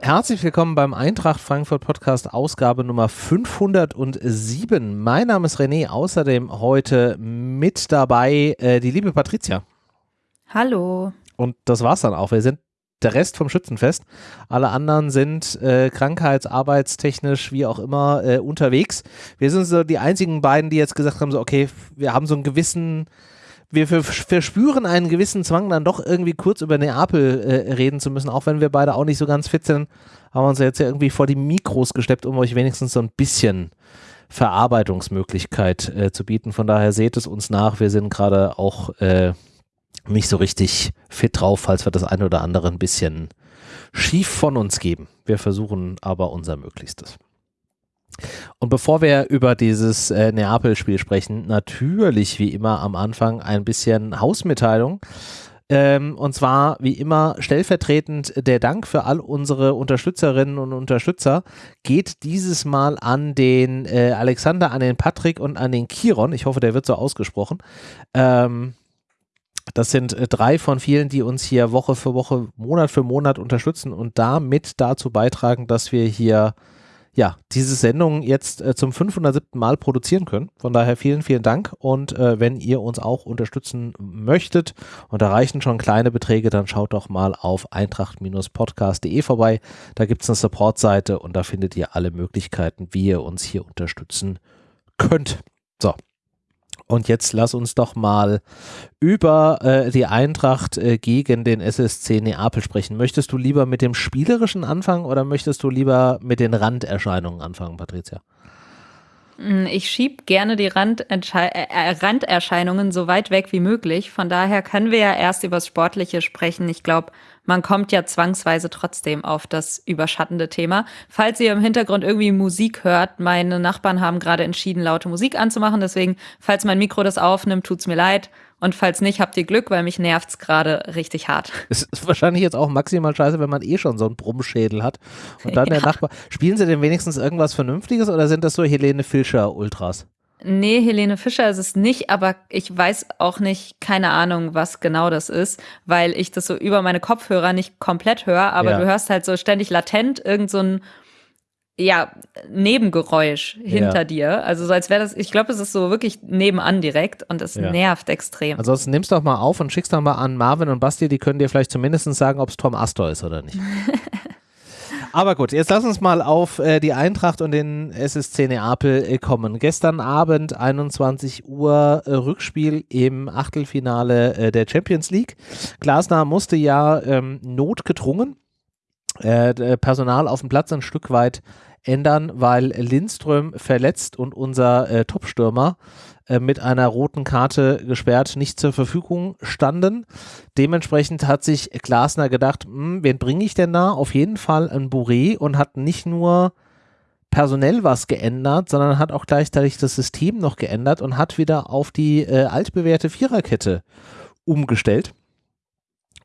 Herzlich willkommen beim Eintracht Frankfurt Podcast Ausgabe Nummer 507. Mein Name ist René, außerdem heute mit dabei äh, die liebe Patricia. Hallo. Und das war's dann auch. Wir sind der Rest vom Schützenfest. Alle anderen sind äh, krankheits-, arbeitstechnisch, wie auch immer, äh, unterwegs. Wir sind so die einzigen beiden, die jetzt gesagt haben, so okay, wir haben so einen gewissen wir verspüren einen gewissen Zwang, dann doch irgendwie kurz über Neapel äh, reden zu müssen, auch wenn wir beide auch nicht so ganz fit sind, haben wir uns jetzt ja irgendwie vor die Mikros gesteppt, um euch wenigstens so ein bisschen Verarbeitungsmöglichkeit äh, zu bieten. Von daher seht es uns nach, wir sind gerade auch äh, nicht so richtig fit drauf, falls wir das eine oder andere ein bisschen schief von uns geben. Wir versuchen aber unser Möglichstes. Und bevor wir über dieses äh, Neapel-Spiel sprechen, natürlich wie immer am Anfang ein bisschen Hausmitteilung. Ähm, und zwar wie immer stellvertretend der Dank für all unsere Unterstützerinnen und Unterstützer geht dieses Mal an den äh, Alexander, an den Patrick und an den Kiron. Ich hoffe, der wird so ausgesprochen. Ähm, das sind äh, drei von vielen, die uns hier Woche für Woche, Monat für Monat unterstützen und damit dazu beitragen, dass wir hier ja, diese Sendung jetzt äh, zum 507. Mal produzieren können. Von daher vielen, vielen Dank. Und äh, wenn ihr uns auch unterstützen möchtet und da reichen schon kleine Beträge, dann schaut doch mal auf eintracht-podcast.de vorbei. Da gibt es eine Support-Seite und da findet ihr alle Möglichkeiten, wie ihr uns hier unterstützen könnt. So, und jetzt lass uns doch mal über äh, die Eintracht äh, gegen den SSC Neapel sprechen. Möchtest du lieber mit dem Spielerischen anfangen oder möchtest du lieber mit den Randerscheinungen anfangen, Patricia? Hm, ich schiebe gerne die äh, äh, Randerscheinungen so weit weg wie möglich. Von daher können wir ja erst über das Sportliche sprechen. Ich glaube, man kommt ja zwangsweise trotzdem auf das überschattende Thema. Falls ihr im Hintergrund irgendwie Musik hört, meine Nachbarn haben gerade entschieden, laute Musik anzumachen. Deswegen, falls mein Mikro das aufnimmt, tut's mir leid. Und falls nicht, habt ihr Glück, weil mich nervt's gerade richtig hart. Es ist wahrscheinlich jetzt auch maximal scheiße, wenn man eh schon so einen Brummschädel hat. Und dann ja. der Nachbar. Spielen sie denn wenigstens irgendwas Vernünftiges oder sind das so Helene Fischer Ultras? Nee, Helene Fischer ist es nicht, aber ich weiß auch nicht, keine Ahnung, was genau das ist, weil ich das so über meine Kopfhörer nicht komplett höre, aber ja. du hörst halt so ständig latent irgend so ein ja, Nebengeräusch hinter ja. dir. Also so als wäre das, ich glaube, es ist so wirklich nebenan direkt und es ja. nervt extrem. Ansonsten nimmst doch mal auf und schickst doch mal an Marvin und Basti, die können dir vielleicht zumindest sagen, ob es Tom Astor ist oder nicht. Aber gut, jetzt lass uns mal auf äh, die Eintracht und den SSC Neapel äh, kommen. Gestern Abend 21 Uhr äh, Rückspiel im Achtelfinale äh, der Champions League. Glasner musste ja ähm, notgedrungen äh, Personal auf dem Platz ein Stück weit ändern, weil Lindström verletzt und unser äh, Topstürmer mit einer roten Karte gesperrt nicht zur Verfügung standen. Dementsprechend hat sich Glasner gedacht, hm, wen bringe ich denn da? Auf jeden Fall ein Bourré und hat nicht nur personell was geändert, sondern hat auch gleichzeitig das System noch geändert und hat wieder auf die äh, altbewährte Viererkette umgestellt,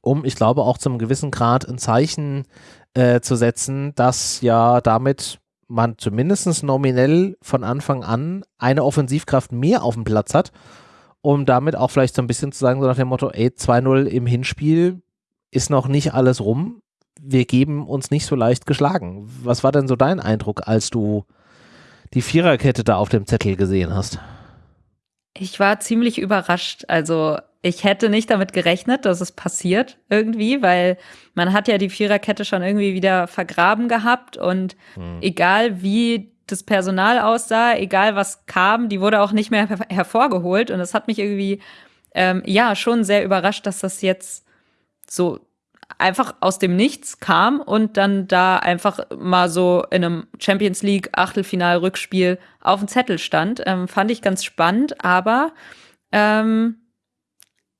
um, ich glaube, auch zum gewissen Grad ein Zeichen äh, zu setzen, dass ja damit man zumindest nominell von Anfang an eine Offensivkraft mehr auf dem Platz hat, um damit auch vielleicht so ein bisschen zu sagen, so nach dem Motto, ey, 2-0 im Hinspiel ist noch nicht alles rum, wir geben uns nicht so leicht geschlagen. Was war denn so dein Eindruck, als du die Viererkette da auf dem Zettel gesehen hast? Ich war ziemlich überrascht. Also ich hätte nicht damit gerechnet, dass es passiert irgendwie, weil man hat ja die Viererkette schon irgendwie wieder vergraben gehabt und mhm. egal wie das Personal aussah, egal was kam, die wurde auch nicht mehr her hervorgeholt und es hat mich irgendwie ähm, ja schon sehr überrascht, dass das jetzt so einfach aus dem Nichts kam und dann da einfach mal so in einem Champions League Achtelfinal-Rückspiel auf dem Zettel stand. Ähm, fand ich ganz spannend, aber ähm,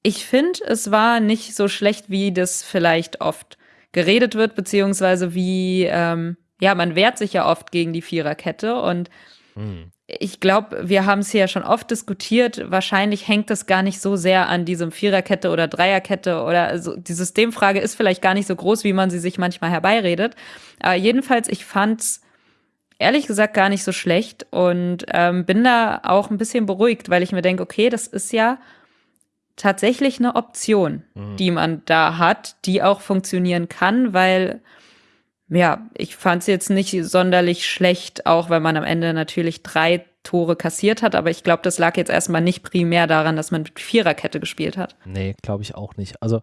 ich finde, es war nicht so schlecht, wie das vielleicht oft geredet wird, beziehungsweise wie, ähm, ja, man wehrt sich ja oft gegen die Viererkette und mhm. ich glaube, wir haben es hier ja schon oft diskutiert. Wahrscheinlich hängt das gar nicht so sehr an diesem Viererkette oder Dreierkette oder also die Systemfrage ist vielleicht gar nicht so groß, wie man sie sich manchmal herbeiredet. Aber jedenfalls, ich fand's ehrlich gesagt gar nicht so schlecht und ähm, bin da auch ein bisschen beruhigt, weil ich mir denke, okay, das ist ja tatsächlich eine Option, mhm. die man da hat, die auch funktionieren kann, weil ja, ich fand es jetzt nicht sonderlich schlecht, auch wenn man am Ende natürlich drei Tore kassiert hat, aber ich glaube, das lag jetzt erstmal nicht primär daran, dass man mit Viererkette gespielt hat. Nee, glaube ich auch nicht. Also,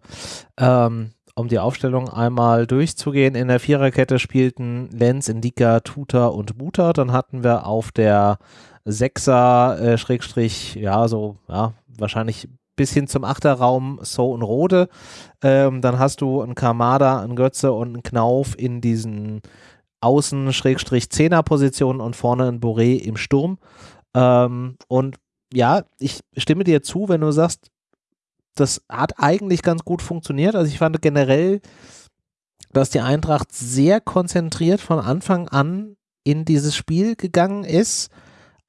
ähm, um die Aufstellung einmal durchzugehen, in der Viererkette spielten Lenz, Indika, Tuta und Buta. Dann hatten wir auf der Sechser, äh, Schrägstrich, ja, so, ja, wahrscheinlich bis hin zum Achterraum So und Rode. Ähm, dann hast du einen Kamada, einen Götze und einen Knauf in diesen Außen-Zehner-Positionen und vorne ein Boré im Sturm. Ähm, und ja, ich stimme dir zu, wenn du sagst, das hat eigentlich ganz gut funktioniert. Also ich fand generell, dass die Eintracht sehr konzentriert von Anfang an in dieses Spiel gegangen ist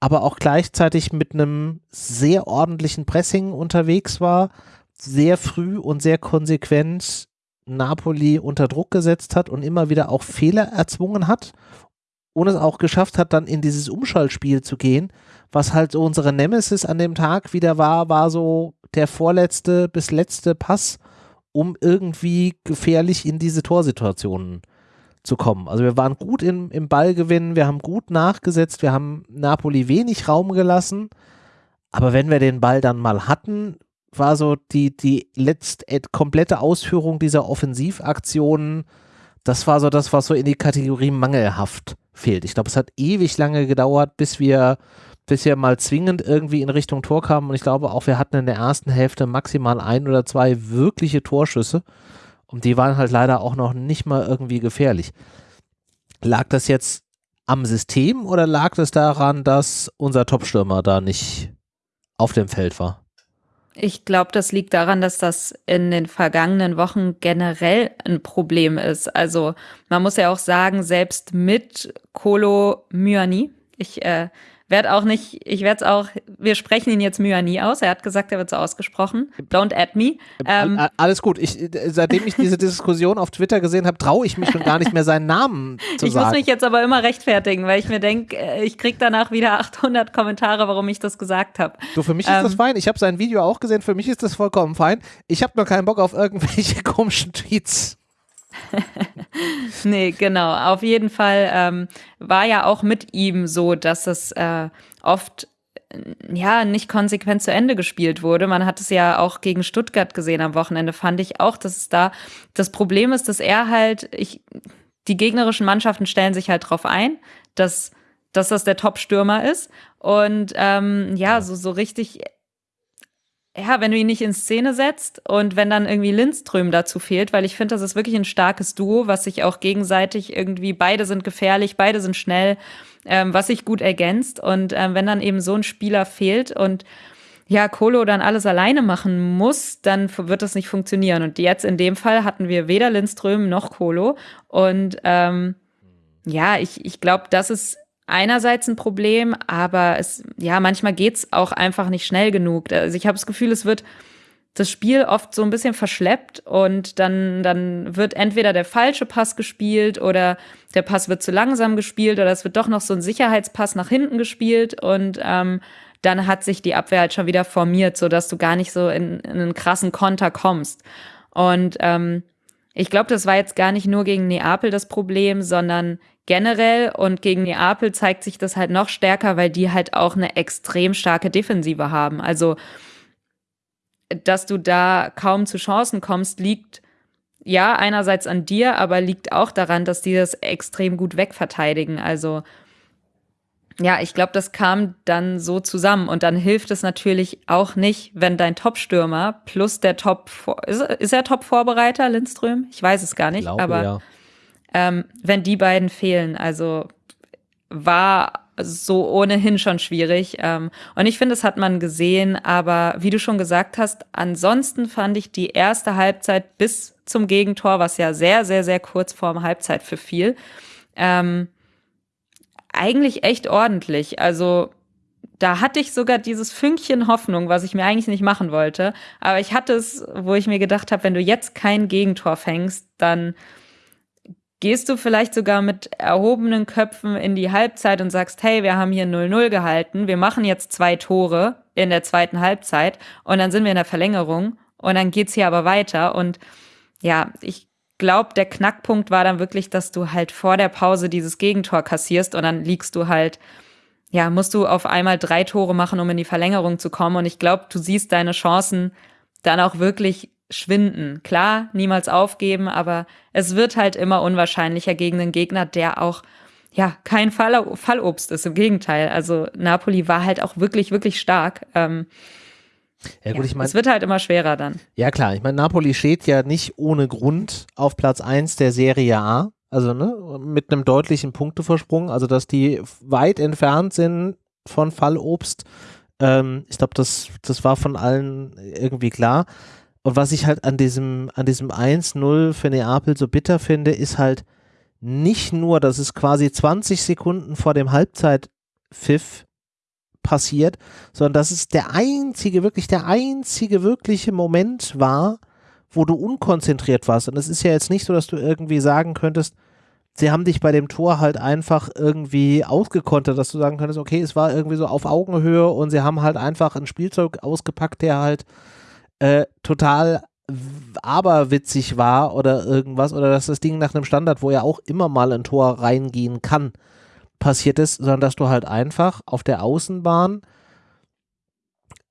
aber auch gleichzeitig mit einem sehr ordentlichen Pressing unterwegs war, sehr früh und sehr konsequent Napoli unter Druck gesetzt hat und immer wieder auch Fehler erzwungen hat und es auch geschafft hat, dann in dieses Umschaltspiel zu gehen, was halt so unsere Nemesis an dem Tag wieder war, war so der vorletzte bis letzte Pass, um irgendwie gefährlich in diese Torsituationen zu kommen. Also wir waren gut im, im Ballgewinn, wir haben gut nachgesetzt, wir haben Napoli wenig Raum gelassen, aber wenn wir den Ball dann mal hatten, war so die, die letzte äh, komplette Ausführung dieser Offensivaktionen, das war so das, was so in die Kategorie mangelhaft fehlt. Ich glaube, es hat ewig lange gedauert, bis wir, bis wir mal zwingend irgendwie in Richtung Tor kamen und ich glaube auch, wir hatten in der ersten Hälfte maximal ein oder zwei wirkliche Torschüsse. Und die waren halt leider auch noch nicht mal irgendwie gefährlich. Lag das jetzt am System oder lag das daran, dass unser Topstürmer da nicht auf dem Feld war? Ich glaube, das liegt daran, dass das in den vergangenen Wochen generell ein Problem ist. Also man muss ja auch sagen, selbst mit Kolo Myani, ich äh, werde auch nicht, ich werde es auch, wir sprechen ihn jetzt Myani aus. Er hat gesagt, er wird so ausgesprochen. Don't add me. Ähm, Alles gut. Ich, seitdem ich diese Diskussion auf Twitter gesehen habe, traue ich mich schon gar nicht mehr seinen Namen zu ich sagen. Ich muss mich jetzt aber immer rechtfertigen, weil ich mir denke, äh, ich kriege danach wieder 800 Kommentare, warum ich das gesagt habe. Du, für mich ist ähm, das fein. Ich habe sein Video auch gesehen. Für mich ist das vollkommen fein. Ich habe nur keinen Bock auf irgendwelche komischen Tweets. nee, genau. Auf jeden Fall ähm, war ja auch mit ihm so, dass es äh, oft ja nicht konsequent zu Ende gespielt wurde. Man hat es ja auch gegen Stuttgart gesehen am Wochenende, fand ich auch, dass es da das Problem ist, dass er halt, ich, die gegnerischen Mannschaften stellen sich halt drauf ein, dass, dass das der Top-Stürmer ist. Und ähm, ja, so, so richtig ja, wenn du ihn nicht in Szene setzt und wenn dann irgendwie Lindström dazu fehlt, weil ich finde, das ist wirklich ein starkes Duo, was sich auch gegenseitig irgendwie, beide sind gefährlich, beide sind schnell, ähm, was sich gut ergänzt. Und ähm, wenn dann eben so ein Spieler fehlt und ja, Kolo dann alles alleine machen muss, dann wird das nicht funktionieren. Und jetzt in dem Fall hatten wir weder Lindström noch Kolo. Und ähm, ja, ich, ich glaube, das ist einerseits ein Problem, aber es, ja, manchmal geht's auch einfach nicht schnell genug. Also ich habe das Gefühl, es wird das Spiel oft so ein bisschen verschleppt und dann, dann wird entweder der falsche Pass gespielt oder der Pass wird zu langsam gespielt oder es wird doch noch so ein Sicherheitspass nach hinten gespielt und ähm, dann hat sich die Abwehr halt schon wieder formiert, so dass du gar nicht so in, in einen krassen Konter kommst. Und ähm, ich glaube, das war jetzt gar nicht nur gegen Neapel das Problem, sondern generell und gegen Neapel zeigt sich das halt noch stärker, weil die halt auch eine extrem starke Defensive haben. Also, dass du da kaum zu Chancen kommst, liegt ja einerseits an dir, aber liegt auch daran, dass die das extrem gut wegverteidigen. Also, ja, ich glaube, das kam dann so zusammen und dann hilft es natürlich auch nicht, wenn dein Top-Stürmer plus der Top, ist, ist er Top-Vorbereiter, Lindström? Ich weiß es gar nicht, glaube, aber ja ähm, wenn die beiden fehlen. Also war so ohnehin schon schwierig. Ähm, und ich finde, das hat man gesehen. Aber wie du schon gesagt hast, ansonsten fand ich die erste Halbzeit bis zum Gegentor, was ja sehr, sehr, sehr kurz vorm Halbzeit für viel, ähm, eigentlich echt ordentlich. Also da hatte ich sogar dieses Fünkchen Hoffnung, was ich mir eigentlich nicht machen wollte. Aber ich hatte es, wo ich mir gedacht habe, wenn du jetzt kein Gegentor fängst, dann gehst du vielleicht sogar mit erhobenen Köpfen in die Halbzeit und sagst, hey, wir haben hier 0-0 gehalten, wir machen jetzt zwei Tore in der zweiten Halbzeit und dann sind wir in der Verlängerung und dann geht's hier aber weiter. Und ja, ich glaube, der Knackpunkt war dann wirklich, dass du halt vor der Pause dieses Gegentor kassierst und dann liegst du halt ja, musst du auf einmal drei Tore machen, um in die Verlängerung zu kommen. Und ich glaube, du siehst deine Chancen dann auch wirklich schwinden. Klar, niemals aufgeben, aber es wird halt immer unwahrscheinlicher gegen einen Gegner, der auch ja kein Fall, Fallobst ist. Im Gegenteil. Also Napoli war halt auch wirklich, wirklich stark. Ähm, ja, gut, ja, ich meine. Es wird halt immer schwerer dann. Ja, klar. Ich meine, Napoli steht ja nicht ohne Grund auf Platz 1 der Serie A. Also ne, mit einem deutlichen Punkteversprung, also dass die weit entfernt sind von Fallobst. Ähm, ich glaube, das, das war von allen irgendwie klar. Und was ich halt an diesem, an diesem 1-0 für Neapel so bitter finde, ist halt nicht nur, dass es quasi 20 Sekunden vor dem Halbzeitpfiff passiert, sondern dass es der einzige, wirklich der einzige wirkliche Moment war, wo du unkonzentriert warst. Und es ist ja jetzt nicht so, dass du irgendwie sagen könntest, sie haben dich bei dem Tor halt einfach irgendwie ausgekontert, dass du sagen könntest, okay, es war irgendwie so auf Augenhöhe und sie haben halt einfach ein Spielzeug ausgepackt, der halt äh, total aberwitzig war oder irgendwas oder dass das Ding nach einem Standard, wo ja auch immer mal ein Tor reingehen kann, passiert ist, sondern dass du halt einfach auf der Außenbahn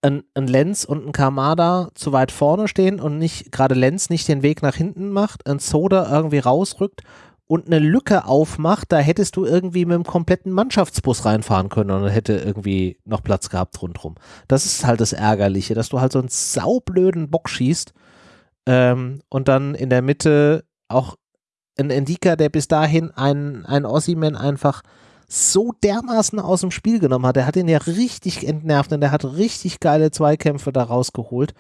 ein, ein Lenz und ein Kamada zu weit vorne stehen und nicht, gerade Lenz nicht den Weg nach hinten macht, ein Soda irgendwie rausrückt und eine Lücke aufmacht, da hättest du irgendwie mit einem kompletten Mannschaftsbus reinfahren können und hätte irgendwie noch Platz gehabt rundherum. Das ist halt das Ärgerliche, dass du halt so einen saublöden Bock schießt ähm, und dann in der Mitte auch ein Endika, der bis dahin ein, ein Ossiman einfach so dermaßen aus dem Spiel genommen hat. Der hat ihn ja richtig entnervt und der hat richtig geile Zweikämpfe da rausgeholt.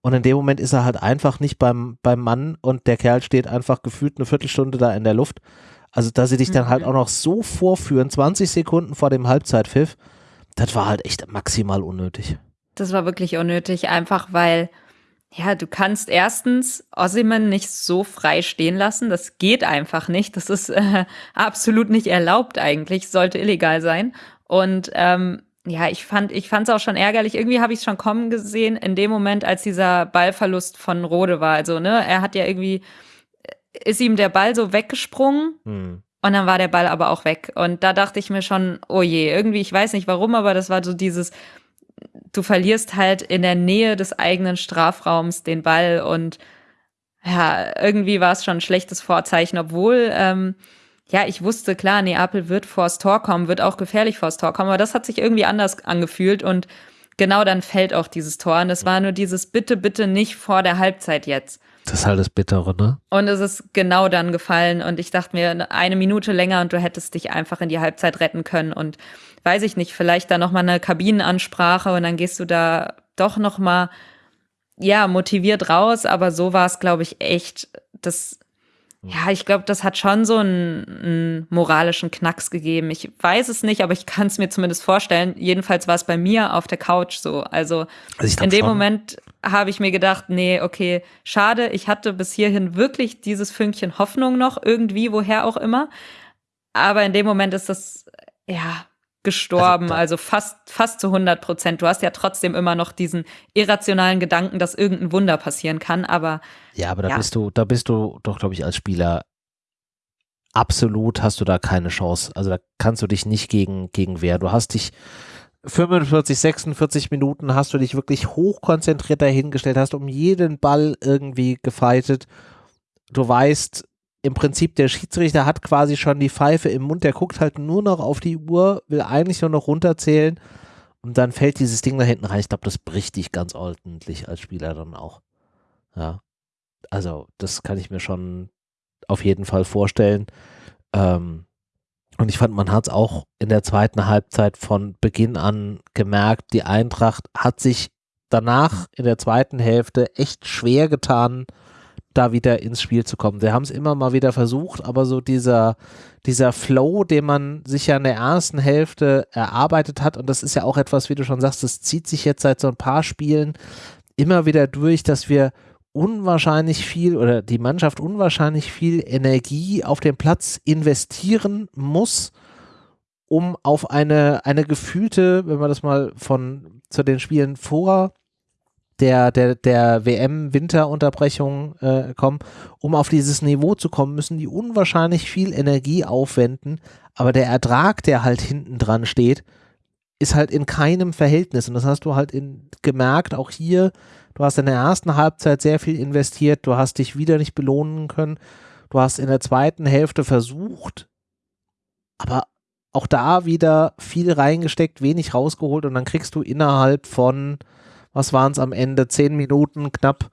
Und in dem Moment ist er halt einfach nicht beim, beim Mann und der Kerl steht einfach gefühlt eine Viertelstunde da in der Luft. Also, dass sie dich dann halt mhm. auch noch so vorführen, 20 Sekunden vor dem Halbzeitpfiff, das war halt echt maximal unnötig. Das war wirklich unnötig, einfach weil, ja, du kannst erstens Ossiman nicht so frei stehen lassen. Das geht einfach nicht. Das ist äh, absolut nicht erlaubt eigentlich, sollte illegal sein. Und ähm, ja, ich fand, ich fand es auch schon ärgerlich. Irgendwie habe ich es schon kommen gesehen in dem Moment, als dieser Ballverlust von Rode war. Also, ne, er hat ja irgendwie, ist ihm der Ball so weggesprungen hm. und dann war der Ball aber auch weg. Und da dachte ich mir schon, oh je, irgendwie, ich weiß nicht warum, aber das war so dieses, du verlierst halt in der Nähe des eigenen Strafraums den Ball und ja, irgendwie war es schon ein schlechtes Vorzeichen, obwohl ähm, ja, ich wusste, klar, Neapel wird vors Tor kommen, wird auch gefährlich vors Tor kommen, aber das hat sich irgendwie anders angefühlt und genau dann fällt auch dieses Tor. Und es war nur dieses Bitte, bitte nicht vor der Halbzeit jetzt. Das ist halt das Bittere, ne? Und es ist genau dann gefallen und ich dachte mir, eine Minute länger und du hättest dich einfach in die Halbzeit retten können und weiß ich nicht, vielleicht da nochmal eine Kabinenansprache und dann gehst du da doch nochmal, ja, motiviert raus, aber so war es, glaube ich, echt, das ja, ich glaube, das hat schon so einen, einen, moralischen Knacks gegeben. Ich weiß es nicht, aber ich kann es mir zumindest vorstellen. Jedenfalls war es bei mir auf der Couch so. Also, also in dem schon. Moment habe ich mir gedacht, nee, okay, schade. Ich hatte bis hierhin wirklich dieses Fünkchen Hoffnung noch irgendwie, woher auch immer. Aber in dem Moment ist das, ja, gestorben, also, also, fast, fast zu 100 Prozent. Du hast ja trotzdem immer noch diesen irrationalen Gedanken, dass irgendein Wunder passieren kann, aber. Ja, aber da ja. bist du, da bist du doch, glaube ich, als Spieler absolut hast du da keine Chance. Also da kannst du dich nicht gegen, gegen wehren. Du hast dich 45, 46 Minuten hast du dich wirklich hochkonzentriert dahingestellt, hast um jeden Ball irgendwie gefeitet. Du weißt, im Prinzip der Schiedsrichter hat quasi schon die Pfeife im Mund, der guckt halt nur noch auf die Uhr, will eigentlich nur noch runterzählen und dann fällt dieses Ding da hinten rein. Ich glaube, das bricht dich ganz ordentlich als Spieler dann auch. Ja. Also, das kann ich mir schon auf jeden Fall vorstellen. Ähm, und ich fand, man hat es auch in der zweiten Halbzeit von Beginn an gemerkt, die Eintracht hat sich danach in der zweiten Hälfte echt schwer getan, da wieder ins Spiel zu kommen. Sie haben es immer mal wieder versucht, aber so dieser, dieser Flow, den man sich ja in der ersten Hälfte erarbeitet hat, und das ist ja auch etwas, wie du schon sagst, das zieht sich jetzt seit so ein paar Spielen immer wieder durch, dass wir unwahrscheinlich viel oder die Mannschaft unwahrscheinlich viel Energie auf den Platz investieren muss, um auf eine, eine gefühlte, wenn man das mal von zu den Spielen vor der, der, der WM-Winterunterbrechung äh, kommen, um auf dieses Niveau zu kommen, müssen die unwahrscheinlich viel Energie aufwenden, aber der Ertrag, der halt hinten dran steht, ist halt in keinem Verhältnis. Und das hast du halt in, gemerkt, auch hier, du hast in der ersten Halbzeit sehr viel investiert, du hast dich wieder nicht belohnen können, du hast in der zweiten Hälfte versucht, aber auch da wieder viel reingesteckt, wenig rausgeholt. Und dann kriegst du innerhalb von was waren es am Ende, zehn Minuten knapp,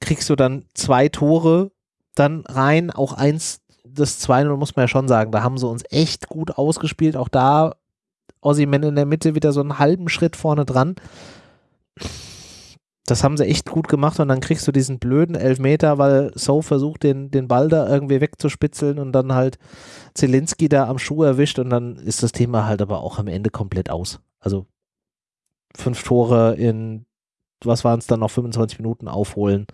kriegst du dann zwei Tore dann rein, auch eins, das 2-0 muss man ja schon sagen, da haben sie uns echt gut ausgespielt, auch da Ossiman in der Mitte wieder so einen halben Schritt vorne dran. Das haben sie echt gut gemacht und dann kriegst du diesen blöden Elfmeter, weil So versucht, den, den Ball da irgendwie wegzuspitzeln und dann halt Zelinski da am Schuh erwischt und dann ist das Thema halt aber auch am Ende komplett aus. Also fünf Tore in was waren es dann noch 25 Minuten aufholen.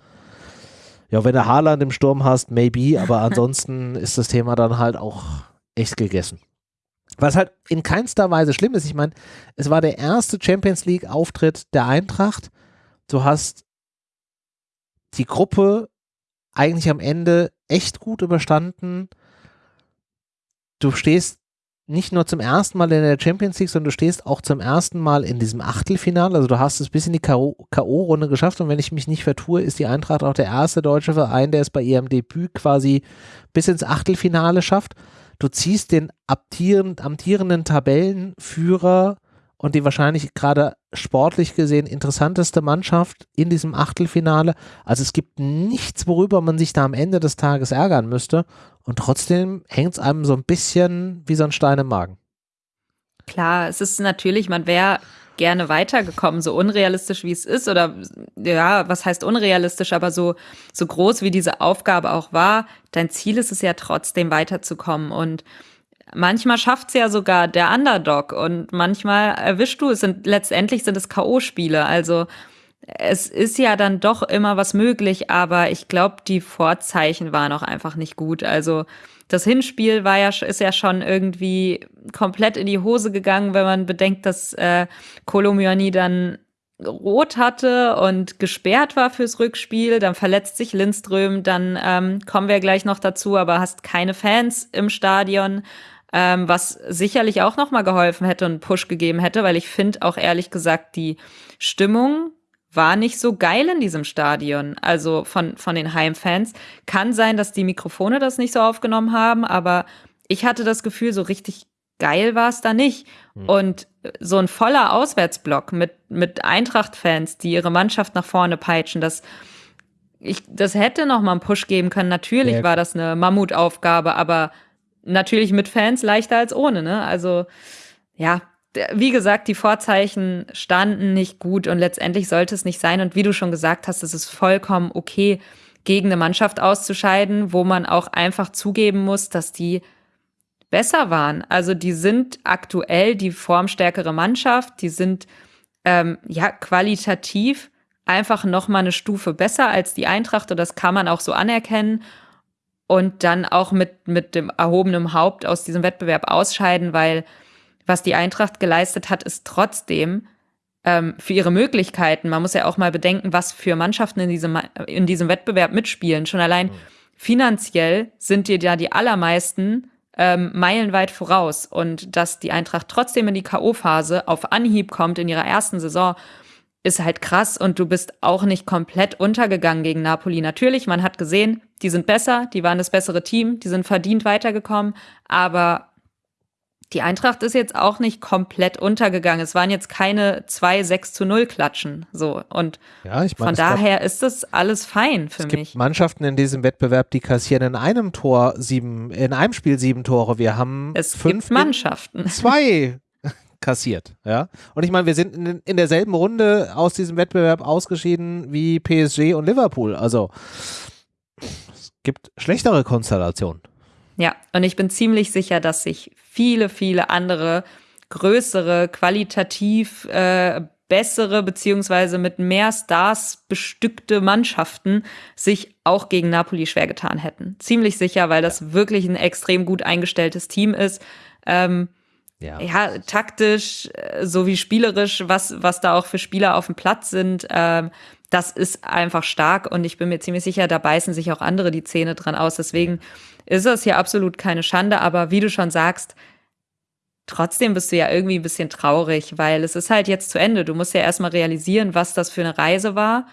Ja, wenn du Haaland im Sturm hast, maybe, aber ansonsten ist das Thema dann halt auch echt gegessen. Was halt in keinster Weise schlimm ist. Ich meine, es war der erste Champions League Auftritt der Eintracht. Du hast die Gruppe eigentlich am Ende echt gut überstanden. Du stehst nicht nur zum ersten Mal in der Champions League, sondern du stehst auch zum ersten Mal in diesem Achtelfinale. Also du hast es bis in die K.O.-Runde geschafft und wenn ich mich nicht vertue, ist die Eintracht auch der erste deutsche Verein, der es bei ihrem Debüt quasi bis ins Achtelfinale schafft. Du ziehst den amtierenden Tabellenführer und die wahrscheinlich gerade sportlich gesehen interessanteste Mannschaft in diesem Achtelfinale. Also es gibt nichts, worüber man sich da am Ende des Tages ärgern müsste. Und trotzdem hängt es einem so ein bisschen wie so ein Stein im Magen. Klar, es ist natürlich, man wäre gerne weitergekommen, so unrealistisch wie es ist oder ja, was heißt unrealistisch, aber so so groß wie diese Aufgabe auch war, dein Ziel ist es ja trotzdem weiterzukommen und manchmal schafft es ja sogar der Underdog und manchmal erwischst du es sind letztendlich sind es KO Spiele, also es ist ja dann doch immer was möglich, aber ich glaube, die Vorzeichen waren auch einfach nicht gut. Also das Hinspiel war ja ist ja schon irgendwie komplett in die Hose gegangen, wenn man bedenkt, dass äh, Kolomiani dann rot hatte und gesperrt war fürs Rückspiel, dann verletzt sich Lindström, dann ähm, kommen wir gleich noch dazu, aber hast keine Fans im Stadion, ähm, was sicherlich auch noch mal geholfen hätte und einen Push gegeben hätte, weil ich finde auch ehrlich gesagt die Stimmung war nicht so geil in diesem Stadion, also von, von den Heimfans. Kann sein, dass die Mikrofone das nicht so aufgenommen haben, aber ich hatte das Gefühl, so richtig geil war es da nicht. Mhm. Und so ein voller Auswärtsblock mit, mit Eintracht-Fans, die ihre Mannschaft nach vorne peitschen, das, ich, das hätte noch mal einen Push geben können. Natürlich ja. war das eine Mammutaufgabe, aber natürlich mit Fans leichter als ohne, ne? Also, ja, wie gesagt, die Vorzeichen standen nicht gut und letztendlich sollte es nicht sein. Und wie du schon gesagt hast, es ist vollkommen okay, gegen eine Mannschaft auszuscheiden, wo man auch einfach zugeben muss, dass die besser waren. Also die sind aktuell die formstärkere Mannschaft, die sind ähm, ja qualitativ einfach noch mal eine Stufe besser als die Eintracht und das kann man auch so anerkennen und dann auch mit mit dem erhobenen Haupt aus diesem Wettbewerb ausscheiden, weil was die Eintracht geleistet hat, ist trotzdem ähm, für ihre Möglichkeiten. Man muss ja auch mal bedenken, was für Mannschaften in diesem, in diesem Wettbewerb mitspielen. Schon allein mhm. finanziell sind dir ja die allermeisten ähm, meilenweit voraus. Und dass die Eintracht trotzdem in die K.O.-Phase auf Anhieb kommt in ihrer ersten Saison, ist halt krass und du bist auch nicht komplett untergegangen gegen Napoli. Natürlich, man hat gesehen, die sind besser, die waren das bessere Team, die sind verdient weitergekommen, aber die Eintracht ist jetzt auch nicht komplett untergegangen. Es waren jetzt keine zwei 6 zu 0 Klatschen. So. Und ja, ich mein, von daher gab, ist das alles fein für es mich. Gibt Mannschaften in diesem Wettbewerb, die kassieren in einem Tor sieben, in einem Spiel sieben Tore. Wir haben es fünf Mannschaften. Zwei kassiert, ja. Und ich meine, wir sind in, in derselben Runde aus diesem Wettbewerb ausgeschieden wie PSG und Liverpool. Also es gibt schlechtere Konstellationen. Ja, und ich bin ziemlich sicher, dass sich viele, viele andere größere, qualitativ äh, bessere beziehungsweise mit mehr Stars bestückte Mannschaften sich auch gegen Napoli schwer getan hätten. Ziemlich sicher, weil das wirklich ein extrem gut eingestelltes Team ist. Ähm, ja. ja, taktisch äh, sowie spielerisch, was, was da auch für Spieler auf dem Platz sind, ähm, das ist einfach stark und ich bin mir ziemlich sicher, da beißen sich auch andere die Zähne dran aus. Deswegen ist das hier absolut keine Schande, aber wie du schon sagst, trotzdem bist du ja irgendwie ein bisschen traurig, weil es ist halt jetzt zu Ende. Du musst ja erstmal realisieren, was das für eine Reise war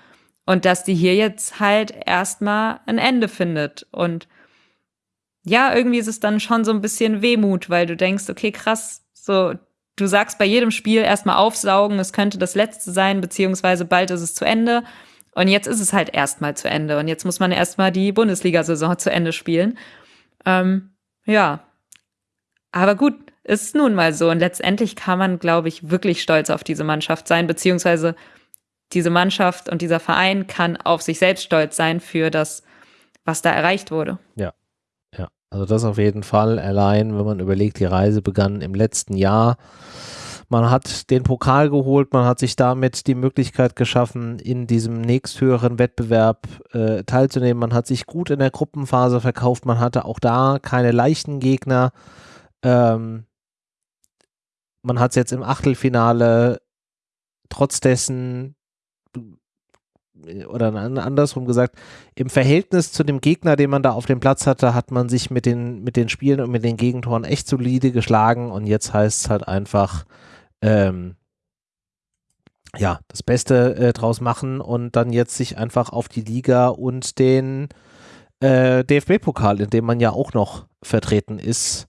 und dass die hier jetzt halt erstmal ein Ende findet. Und ja, irgendwie ist es dann schon so ein bisschen Wehmut, weil du denkst, okay, krass, so, du sagst bei jedem Spiel erstmal aufsaugen, es könnte das letzte sein, beziehungsweise bald ist es zu Ende. Und jetzt ist es halt erstmal zu Ende. Und jetzt muss man erstmal die Bundesliga-Saison zu Ende spielen. Ähm, ja. Aber gut, ist nun mal so. Und letztendlich kann man, glaube ich, wirklich stolz auf diese Mannschaft sein, beziehungsweise diese Mannschaft und dieser Verein kann auf sich selbst stolz sein für das, was da erreicht wurde. Ja. Also das auf jeden Fall. Allein, wenn man überlegt, die Reise begann im letzten Jahr. Man hat den Pokal geholt, man hat sich damit die Möglichkeit geschaffen, in diesem nächsthöheren Wettbewerb äh, teilzunehmen. Man hat sich gut in der Gruppenphase verkauft, man hatte auch da keine leichten Gegner. Ähm, man hat es jetzt im Achtelfinale trotz dessen oder andersrum gesagt, im Verhältnis zu dem Gegner, den man da auf dem Platz hatte, hat man sich mit den, mit den Spielen und mit den Gegentoren echt solide geschlagen und jetzt heißt es halt einfach, ähm, ja, das Beste äh, draus machen und dann jetzt sich einfach auf die Liga und den äh, DFB-Pokal, in dem man ja auch noch vertreten ist,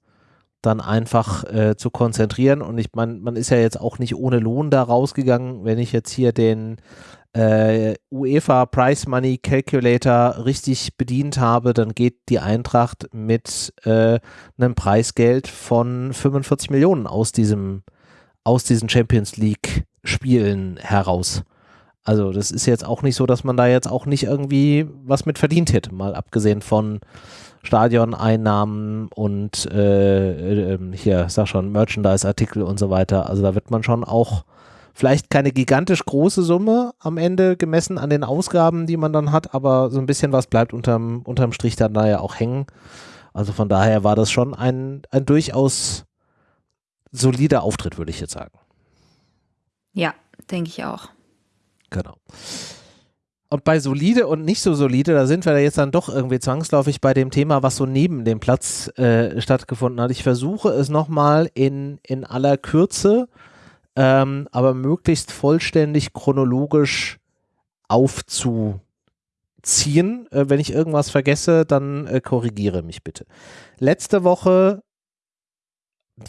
dann einfach äh, zu konzentrieren. Und ich meine, man ist ja jetzt auch nicht ohne Lohn da rausgegangen. Wenn ich jetzt hier den äh, UEFA Price Money Calculator richtig bedient habe, dann geht die Eintracht mit äh, einem Preisgeld von 45 Millionen aus diesem aus diesen Champions League Spielen heraus. Also das ist jetzt auch nicht so, dass man da jetzt auch nicht irgendwie was mit verdient hätte, mal abgesehen von Stadioneinnahmen und äh, äh, hier, sag schon, Merchandise-Artikel und so weiter. Also da wird man schon auch vielleicht keine gigantisch große Summe am Ende gemessen an den Ausgaben, die man dann hat, aber so ein bisschen was bleibt unterm, unterm Strich dann da ja auch hängen. Also von daher war das schon ein, ein durchaus solider Auftritt, würde ich jetzt sagen. Ja, denke ich auch. Genau. Und bei solide und nicht so solide, da sind wir jetzt dann doch irgendwie zwangsläufig bei dem Thema, was so neben dem Platz äh, stattgefunden hat. Ich versuche es nochmal in, in aller Kürze, ähm, aber möglichst vollständig chronologisch aufzuziehen. Äh, wenn ich irgendwas vergesse, dann äh, korrigiere mich bitte. Letzte Woche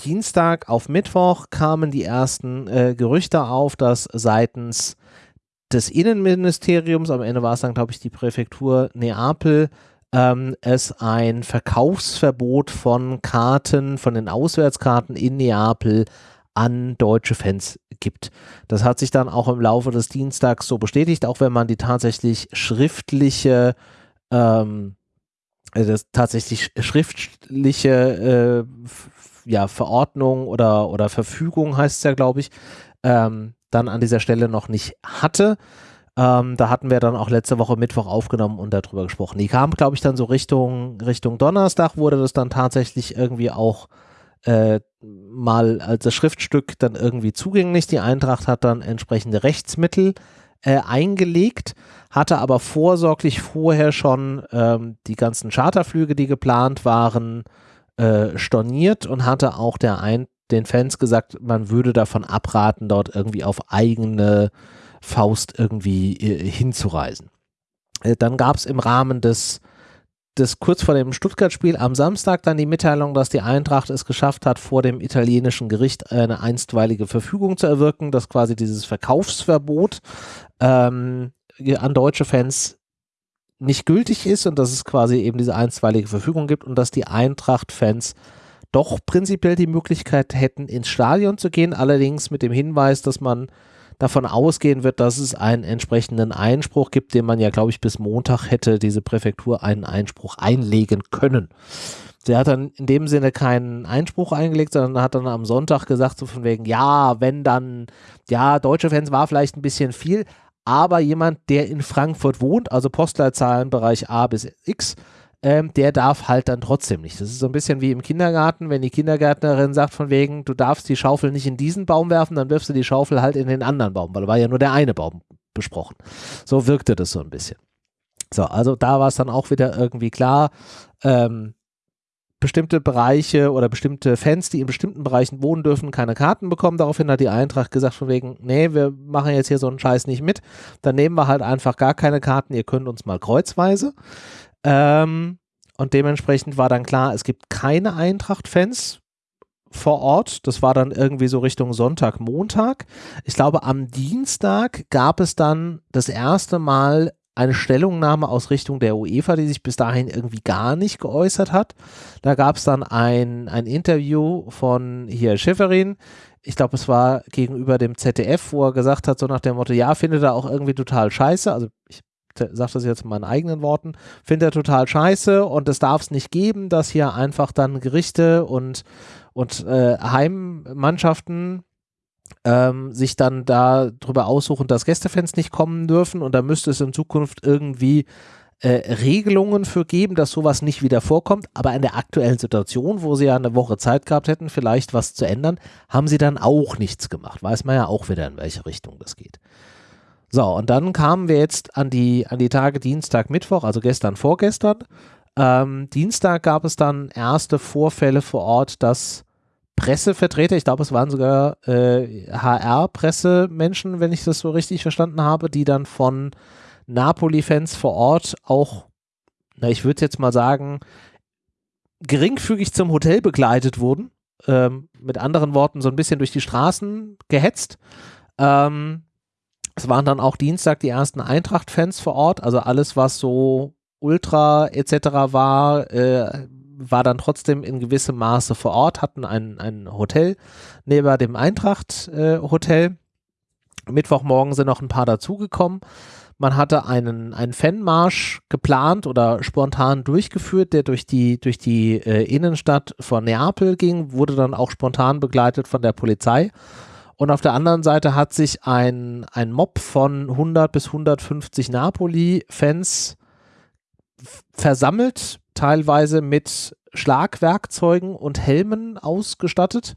Dienstag auf Mittwoch kamen die ersten äh, Gerüchte auf, dass seitens des Innenministeriums, am Ende war es dann, glaube ich, die Präfektur Neapel, ähm, es ein Verkaufsverbot von Karten, von den Auswärtskarten in Neapel an deutsche Fans gibt. Das hat sich dann auch im Laufe des Dienstags so bestätigt, auch wenn man die tatsächlich schriftliche ähm, äh, das tatsächlich schriftliche äh, ja, Verordnung oder, oder Verfügung heißt es ja, glaube ich, ähm, dann an dieser Stelle noch nicht hatte. Ähm, da hatten wir dann auch letzte Woche Mittwoch aufgenommen und darüber gesprochen. Die kam, glaube ich, dann so Richtung, Richtung Donnerstag, wurde das dann tatsächlich irgendwie auch äh, mal als Schriftstück dann irgendwie zugänglich. Die Eintracht hat dann entsprechende Rechtsmittel äh, eingelegt, hatte aber vorsorglich vorher schon ähm, die ganzen Charterflüge, die geplant waren, äh, storniert und hatte auch der ein den Fans gesagt, man würde davon abraten, dort irgendwie auf eigene Faust irgendwie äh, hinzureisen. Äh, dann gab es im Rahmen des, des kurz vor dem Stuttgart-Spiel am Samstag dann die Mitteilung, dass die Eintracht es geschafft hat, vor dem italienischen Gericht eine einstweilige Verfügung zu erwirken, dass quasi dieses Verkaufsverbot ähm, an deutsche Fans nicht gültig ist und dass es quasi eben diese einstweilige Verfügung gibt und dass die Eintracht-Fans doch prinzipiell die Möglichkeit hätten, ins Stadion zu gehen, allerdings mit dem Hinweis, dass man davon ausgehen wird, dass es einen entsprechenden Einspruch gibt, den man ja, glaube ich, bis Montag hätte diese Präfektur einen Einspruch einlegen können. Sie hat dann in dem Sinne keinen Einspruch eingelegt, sondern hat dann am Sonntag gesagt, so von wegen, ja, wenn dann, ja, deutsche Fans war vielleicht ein bisschen viel, aber jemand, der in Frankfurt wohnt, also Postleitzahlenbereich A bis X, ähm, der darf halt dann trotzdem nicht. Das ist so ein bisschen wie im Kindergarten, wenn die Kindergärtnerin sagt von wegen, du darfst die Schaufel nicht in diesen Baum werfen, dann wirfst du die Schaufel halt in den anderen Baum, weil da war ja nur der eine Baum besprochen. So wirkte das so ein bisschen. So, also da war es dann auch wieder irgendwie klar, ähm, bestimmte Bereiche oder bestimmte Fans, die in bestimmten Bereichen wohnen dürfen, keine Karten bekommen. Daraufhin hat die Eintracht gesagt von wegen, nee, wir machen jetzt hier so einen Scheiß nicht mit. Dann nehmen wir halt einfach gar keine Karten, ihr könnt uns mal kreuzweise. Ähm, und dementsprechend war dann klar, es gibt keine Eintracht-Fans vor Ort. Das war dann irgendwie so Richtung Sonntag, Montag. Ich glaube, am Dienstag gab es dann das erste Mal eine Stellungnahme aus Richtung der UEFA, die sich bis dahin irgendwie gar nicht geäußert hat. Da gab es dann ein, ein Interview von hier Schifferin. Ich glaube, es war gegenüber dem ZDF, wo er gesagt hat, so nach dem Motto, ja, findet er auch irgendwie total scheiße. Also ich sage das jetzt in meinen eigenen Worten, findet er total scheiße und es darf es nicht geben, dass hier einfach dann Gerichte und, und äh, Heimmannschaften ähm, sich dann da drüber aussuchen, dass Gästefans nicht kommen dürfen und da müsste es in Zukunft irgendwie äh, Regelungen für geben, dass sowas nicht wieder vorkommt. Aber in der aktuellen Situation, wo sie ja eine Woche Zeit gehabt hätten, vielleicht was zu ändern, haben sie dann auch nichts gemacht. Weiß man ja auch wieder, in welche Richtung das geht. So, und dann kamen wir jetzt an die, an die Tage Dienstag, Mittwoch, also gestern, vorgestern. Ähm, Dienstag gab es dann erste Vorfälle vor Ort, dass Pressevertreter, ich glaube, es waren sogar äh, HR-Pressemenschen, wenn ich das so richtig verstanden habe, die dann von Napoli-Fans vor Ort auch, na, ich würde jetzt mal sagen, geringfügig zum Hotel begleitet wurden. Ähm, mit anderen Worten, so ein bisschen durch die Straßen gehetzt. Ähm, es waren dann auch Dienstag die ersten Eintracht-Fans vor Ort, also alles, was so Ultra etc. war, äh, war dann trotzdem in gewissem Maße vor Ort, hatten ein, ein Hotel neben dem Eintracht-Hotel. Äh, Mittwochmorgen sind noch ein paar dazugekommen. Man hatte einen, einen Fanmarsch geplant oder spontan durchgeführt, der durch die, durch die äh, Innenstadt von Neapel ging, wurde dann auch spontan begleitet von der Polizei. Und auf der anderen Seite hat sich ein, ein Mob von 100 bis 150 Napoli-Fans versammelt, teilweise mit Schlagwerkzeugen und Helmen ausgestattet.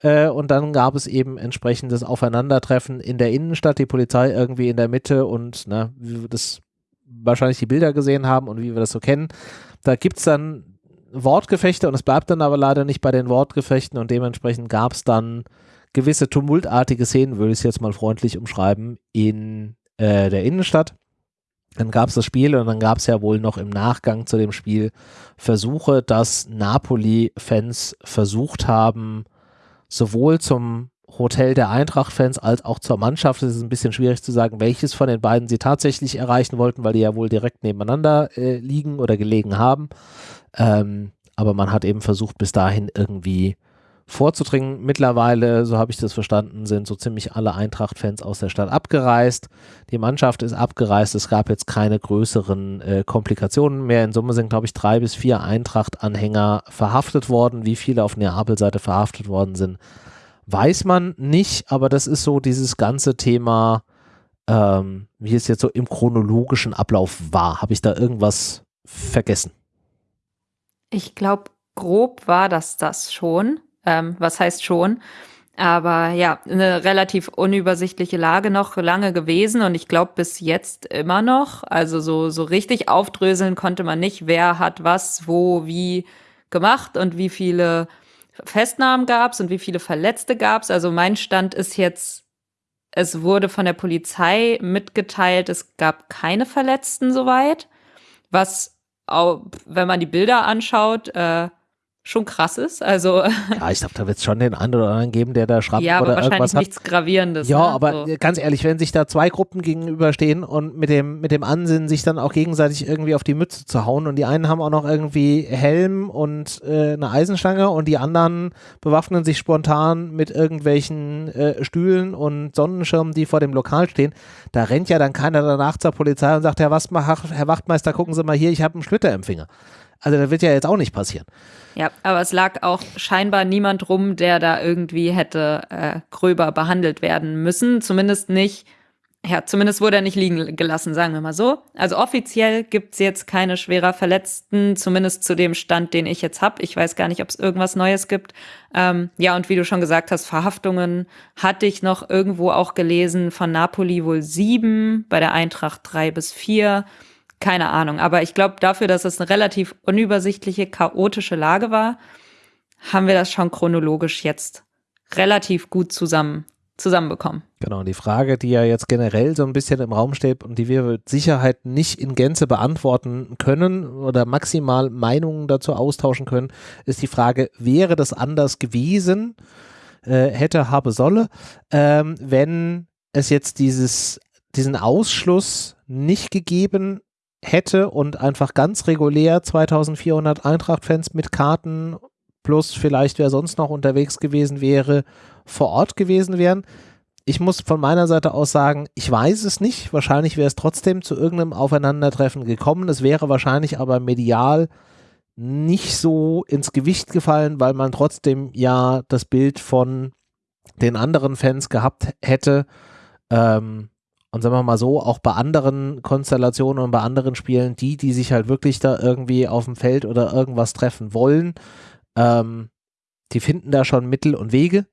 Äh, und dann gab es eben entsprechendes Aufeinandertreffen in der Innenstadt, die Polizei irgendwie in der Mitte und na, wie wir das wahrscheinlich die Bilder gesehen haben und wie wir das so kennen. Da gibt es dann Wortgefechte und es bleibt dann aber leider nicht bei den Wortgefechten und dementsprechend gab es dann gewisse tumultartige Szenen, würde ich es jetzt mal freundlich umschreiben, in äh, der Innenstadt. Dann gab es das Spiel und dann gab es ja wohl noch im Nachgang zu dem Spiel Versuche, dass Napoli-Fans versucht haben, sowohl zum Hotel der Eintracht-Fans als auch zur Mannschaft. Es ist ein bisschen schwierig zu sagen, welches von den beiden sie tatsächlich erreichen wollten, weil die ja wohl direkt nebeneinander äh, liegen oder gelegen haben. Ähm, aber man hat eben versucht, bis dahin irgendwie vorzudringen. Mittlerweile, so habe ich das verstanden, sind so ziemlich alle Eintracht-Fans aus der Stadt abgereist. Die Mannschaft ist abgereist. Es gab jetzt keine größeren äh, Komplikationen mehr. In Summe sind, glaube ich, drei bis vier Eintracht-Anhänger verhaftet worden. Wie viele auf Neapel-Seite verhaftet worden sind, weiß man nicht. Aber das ist so dieses ganze Thema, ähm, wie es jetzt so im chronologischen Ablauf war. Habe ich da irgendwas vergessen? Ich glaube, grob war das das schon. Ähm, was heißt schon? Aber ja, eine relativ unübersichtliche Lage noch lange gewesen und ich glaube bis jetzt immer noch. Also so, so richtig aufdröseln konnte man nicht, wer hat was, wo, wie gemacht und wie viele Festnahmen gab's und wie viele Verletzte gab's. Also mein Stand ist jetzt, es wurde von der Polizei mitgeteilt, es gab keine Verletzten soweit. Was, auch, wenn man die Bilder anschaut, äh, schon krass ist. Also ja, ich glaube, da wird es schon den einen oder anderen geben, der da schreibt ja, aber oder wahrscheinlich irgendwas hat. nichts Gravierendes. Ja, ne? aber so. ganz ehrlich, wenn sich da zwei Gruppen gegenüberstehen und mit dem, mit dem Ansinnen, sich dann auch gegenseitig irgendwie auf die Mütze zu hauen und die einen haben auch noch irgendwie Helm und äh, eine Eisenstange und die anderen bewaffnen sich spontan mit irgendwelchen äh, Stühlen und Sonnenschirmen, die vor dem Lokal stehen, da rennt ja dann keiner danach zur Polizei und sagt, Herr, was, Herr Wachtmeister, gucken Sie mal hier, ich habe einen Splitter im Finger. Also das wird ja jetzt auch nicht passieren. Ja, aber es lag auch scheinbar niemand rum, der da irgendwie hätte äh, gröber behandelt werden müssen. Zumindest nicht, ja, zumindest wurde er nicht liegen gelassen, sagen wir mal so. Also offiziell gibt's jetzt keine schwerer Verletzten, zumindest zu dem Stand, den ich jetzt hab. Ich weiß gar nicht, ob es irgendwas Neues gibt. Ähm, ja, und wie du schon gesagt hast, Verhaftungen hatte ich noch irgendwo auch gelesen, von Napoli wohl sieben, bei der Eintracht drei bis vier keine Ahnung. Aber ich glaube, dafür, dass es eine relativ unübersichtliche, chaotische Lage war, haben wir das schon chronologisch jetzt relativ gut zusammen zusammenbekommen. Genau, und die Frage, die ja jetzt generell so ein bisschen im Raum steht und die wir mit Sicherheit nicht in Gänze beantworten können oder maximal Meinungen dazu austauschen können, ist die Frage, wäre das anders gewesen, äh, hätte, habe, solle, ähm, wenn es jetzt dieses, diesen Ausschluss nicht gegeben hätte und einfach ganz regulär 2400 Eintracht-Fans mit Karten plus vielleicht wer sonst noch unterwegs gewesen wäre, vor Ort gewesen wären. Ich muss von meiner Seite aus sagen, ich weiß es nicht. Wahrscheinlich wäre es trotzdem zu irgendeinem Aufeinandertreffen gekommen. Es wäre wahrscheinlich aber medial nicht so ins Gewicht gefallen, weil man trotzdem ja das Bild von den anderen Fans gehabt hätte. Ähm, und sagen wir mal so, auch bei anderen Konstellationen und bei anderen Spielen, die, die sich halt wirklich da irgendwie auf dem Feld oder irgendwas treffen wollen, ähm, die finden da schon Mittel und Wege.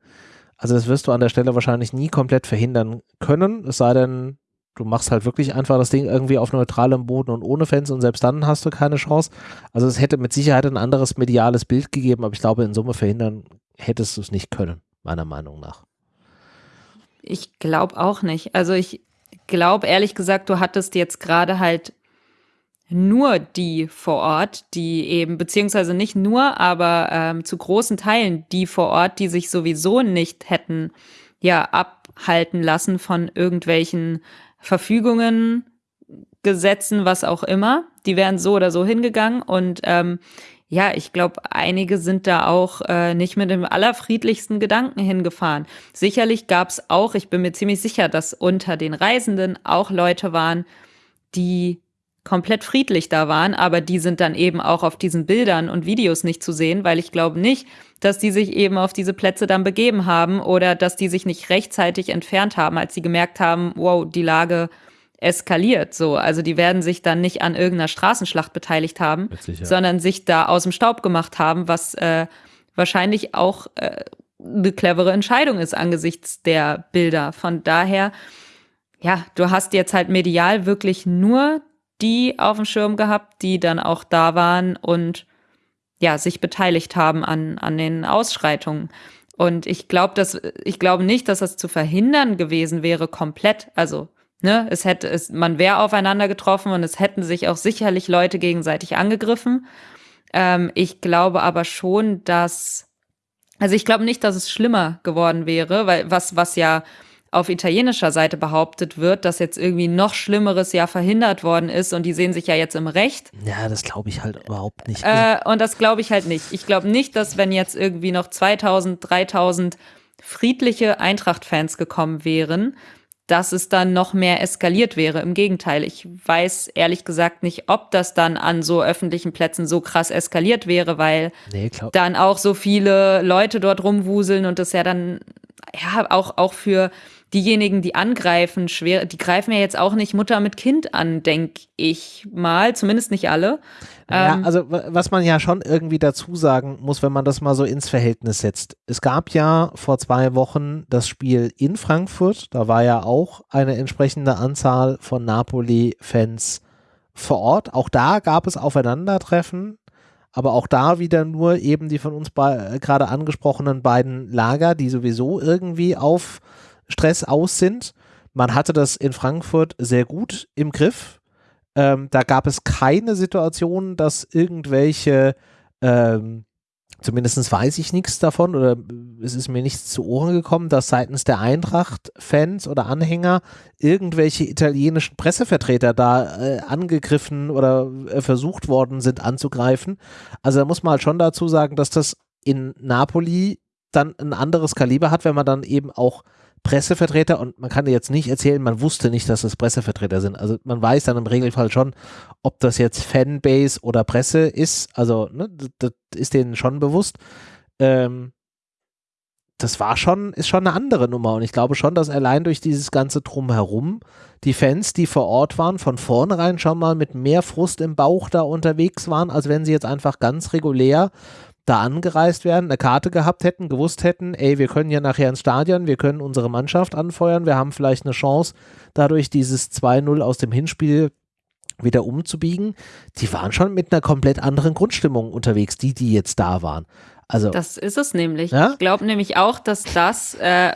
Also das wirst du an der Stelle wahrscheinlich nie komplett verhindern können, es sei denn, du machst halt wirklich einfach das Ding irgendwie auf neutralem Boden und ohne Fans und selbst dann hast du keine Chance. Also es hätte mit Sicherheit ein anderes mediales Bild gegeben, aber ich glaube, in Summe verhindern hättest du es nicht können, meiner Meinung nach. Ich glaube auch nicht. Also ich glaube ehrlich gesagt, du hattest jetzt gerade halt nur die vor Ort, die eben, beziehungsweise nicht nur, aber ähm, zu großen Teilen die vor Ort, die sich sowieso nicht hätten ja abhalten lassen von irgendwelchen Verfügungen, Gesetzen, was auch immer. Die wären so oder so hingegangen und ähm, ja, ich glaube, einige sind da auch äh, nicht mit dem allerfriedlichsten Gedanken hingefahren. Sicherlich gab es auch, ich bin mir ziemlich sicher, dass unter den Reisenden auch Leute waren, die komplett friedlich da waren, aber die sind dann eben auch auf diesen Bildern und Videos nicht zu sehen, weil ich glaube nicht, dass die sich eben auf diese Plätze dann begeben haben oder dass die sich nicht rechtzeitig entfernt haben, als sie gemerkt haben, wow, die Lage eskaliert. So, also die werden sich dann nicht an irgendeiner Straßenschlacht beteiligt haben, sondern sich da aus dem Staub gemacht haben, was äh, wahrscheinlich auch äh, eine clevere Entscheidung ist angesichts der Bilder. Von daher, ja, du hast jetzt halt medial wirklich nur die auf dem Schirm gehabt, die dann auch da waren und ja, sich beteiligt haben an, an den Ausschreitungen. Und ich glaube, dass, ich glaube nicht, dass das zu verhindern gewesen wäre, komplett. Also, ne, es hätte, es, man wäre aufeinander getroffen und es hätten sich auch sicherlich Leute gegenseitig angegriffen. Ähm, ich glaube aber schon, dass, also ich glaube nicht, dass es schlimmer geworden wäre, weil was, was ja auf italienischer Seite behauptet wird, dass jetzt irgendwie noch Schlimmeres ja verhindert worden ist und die sehen sich ja jetzt im Recht. Ja, das glaube ich halt überhaupt nicht. Äh, und das glaube ich halt nicht. Ich glaube nicht, dass wenn jetzt irgendwie noch 2000, 3000 friedliche Eintracht-Fans gekommen wären, dass es dann noch mehr eskaliert wäre. Im Gegenteil, ich weiß ehrlich gesagt nicht, ob das dann an so öffentlichen Plätzen so krass eskaliert wäre, weil nee, dann auch so viele Leute dort rumwuseln und das ja dann ja auch auch für diejenigen, die angreifen, schwer, die greifen ja jetzt auch nicht Mutter mit Kind an, denke ich mal, zumindest nicht alle. Ja, Ähm, also wa- was man ja schon irgendwie dazu sagen muss, wenn man das mal so ins Verhältnis setzt. Es gab ja vor zwei Wochen das Spiel in Frankfurt, da war ja auch eine entsprechende Anzahl von Napoli-Fans vor Ort. Auch da gab es Aufeinandertreffen, aber auch da wieder nur eben die von uns äh, gerade angesprochenen beiden Lager, die sowieso irgendwie auf Stress aus sind. Man hatte das in Frankfurt sehr gut im Griff. Ähm, da gab es keine Situation, dass irgendwelche ähm, zumindest weiß ich nichts davon oder es ist mir nichts zu Ohren gekommen, dass seitens der Eintracht-Fans oder Anhänger irgendwelche italienischen Pressevertreter da äh, angegriffen oder äh, versucht worden sind anzugreifen. Also da muss man halt schon dazu sagen, dass das in Napoli dann ein anderes Kaliber hat, wenn man dann eben auch Pressevertreter und man kann jetzt nicht erzählen, man wusste nicht, dass es Pressevertreter sind. Also man weiß dann im Regelfall schon, ob das jetzt Fanbase oder Presse ist. Also ne, das ist denen schon bewusst. Ähm, das war schon, ist schon eine andere Nummer und ich glaube schon, dass allein durch dieses ganze Drumherum die Fans, die vor Ort waren, von vornherein schon mal mit mehr Frust im Bauch da unterwegs waren, als wenn sie jetzt einfach ganz regulär da angereist wären, eine Karte gehabt hätten, gewusst hätten, ey, wir können ja nachher ins Stadion, wir können unsere Mannschaft anfeuern, wir haben vielleicht eine Chance, dadurch dieses 2-0 aus dem Hinspiel wieder umzubiegen. Die waren schon mit einer komplett anderen Grundstimmung unterwegs, die, die jetzt da waren. Also, das ist es nämlich. Ja? Ich glaube nämlich auch, dass das äh,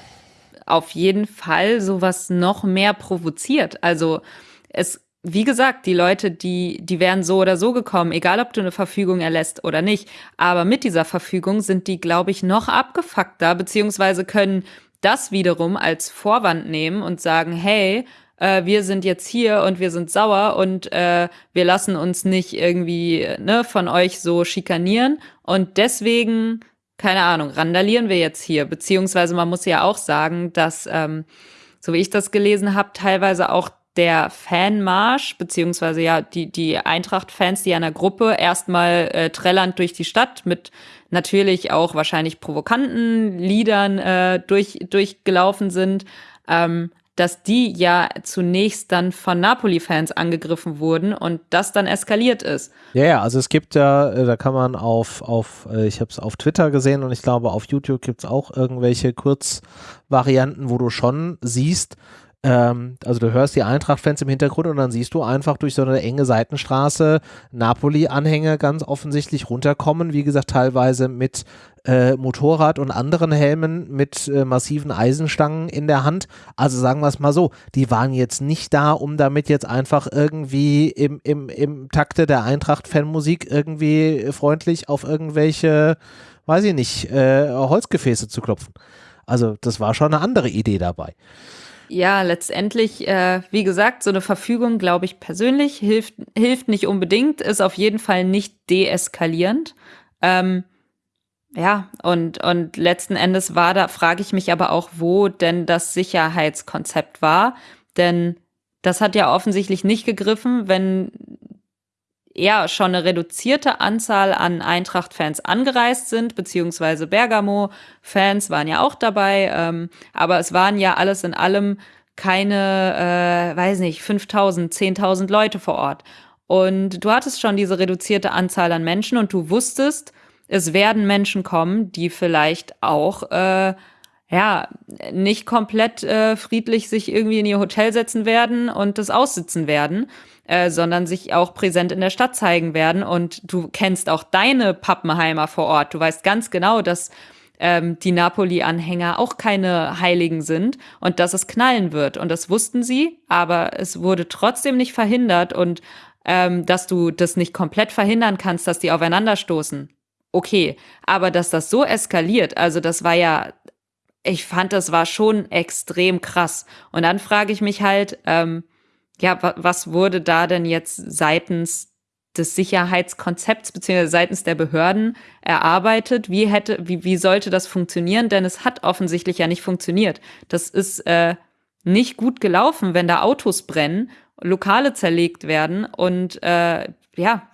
auf jeden Fall sowas noch mehr provoziert. Also es wie gesagt, die Leute, die, die wären so oder so gekommen, egal ob du eine Verfügung erlässt oder nicht. Aber mit dieser Verfügung sind die, glaube ich, noch abgefuckter, beziehungsweise können das wiederum als Vorwand nehmen und sagen, hey, äh, wir sind jetzt hier und wir sind sauer und äh, wir lassen uns nicht irgendwie ne, von euch so schikanieren. Und deswegen, keine Ahnung, randalieren wir jetzt hier. Beziehungsweise man muss ja auch sagen, dass, ähm, so wie ich das gelesen habe, teilweise auch der Fanmarsch, beziehungsweise ja die, die Eintracht-Fans, die einer Gruppe erstmal äh, trällernd durch die Stadt mit natürlich auch wahrscheinlich provokanten Liedern äh, durch, durchgelaufen sind, ähm, dass die ja zunächst dann von Napoli-Fans angegriffen wurden und das dann eskaliert ist. Ja, ja, also es gibt ja, äh, da kann man auf, auf äh, ich habe es auf Twitter gesehen und ich glaube auf YouTube gibt es auch irgendwelche Kurzvarianten, wo du schon siehst, ähm, also du hörst die Eintracht-Fans im Hintergrund und dann siehst du einfach durch so eine enge Seitenstraße Napoli-Anhänger ganz offensichtlich runterkommen. Wie gesagt, teilweise mit äh, Motorrad und anderen Helmen mit äh, massiven Eisenstangen in der Hand. Also sagen wir es mal so, die waren jetzt nicht da, um damit jetzt einfach irgendwie im, im, im Takte der Eintracht-Fanmusik irgendwie freundlich auf irgendwelche, weiß ich nicht, äh, Holzgefäße zu klopfen. Also das war schon eine andere Idee dabei. Ja, letztendlich, äh, wie gesagt, so eine Verfügung, glaube ich persönlich, hilft, hilft nicht unbedingt, ist auf jeden Fall nicht deeskalierend. Ähm, ja, und, und letzten Endes war da, frage ich mich aber auch, wo denn das Sicherheitskonzept war. Denn das hat ja offensichtlich nicht gegriffen, wenn ja schon eine reduzierte Anzahl an Eintracht-Fans angereist sind, beziehungsweise Bergamo-Fans waren ja auch dabei, ähm, aber es waren ja alles in allem keine, äh, weiß nicht, 5000, 10.000 Leute vor Ort. Und du hattest schon diese reduzierte Anzahl an Menschen und du wusstest, es werden Menschen kommen, die vielleicht auch äh, ja nicht komplett äh, friedlich sich irgendwie in ihr Hotel setzen werden und das aussitzen werden, äh, sondern sich auch präsent in der Stadt zeigen werden. Und du kennst auch deine Pappenheimer vor Ort. Du weißt ganz genau, dass ähm, die Napoli-Anhänger auch keine Heiligen sind und dass es knallen wird. Und das wussten sie, aber es wurde trotzdem nicht verhindert und ähm, dass du das nicht komplett verhindern kannst, dass die aufeinanderstoßen. Okay, aber dass das so eskaliert, also das war ja, ich fand, das war schon extrem krass. Und dann frage ich mich halt, ähm, ja, was wurde da denn jetzt seitens des Sicherheitskonzepts beziehungsweise seitens der Behörden erarbeitet? Wie hätte, wie, wie sollte das funktionieren? Denn es hat offensichtlich ja nicht funktioniert. Das ist äh, nicht gut gelaufen, wenn da Autos brennen, Lokale zerlegt werden und äh, ja,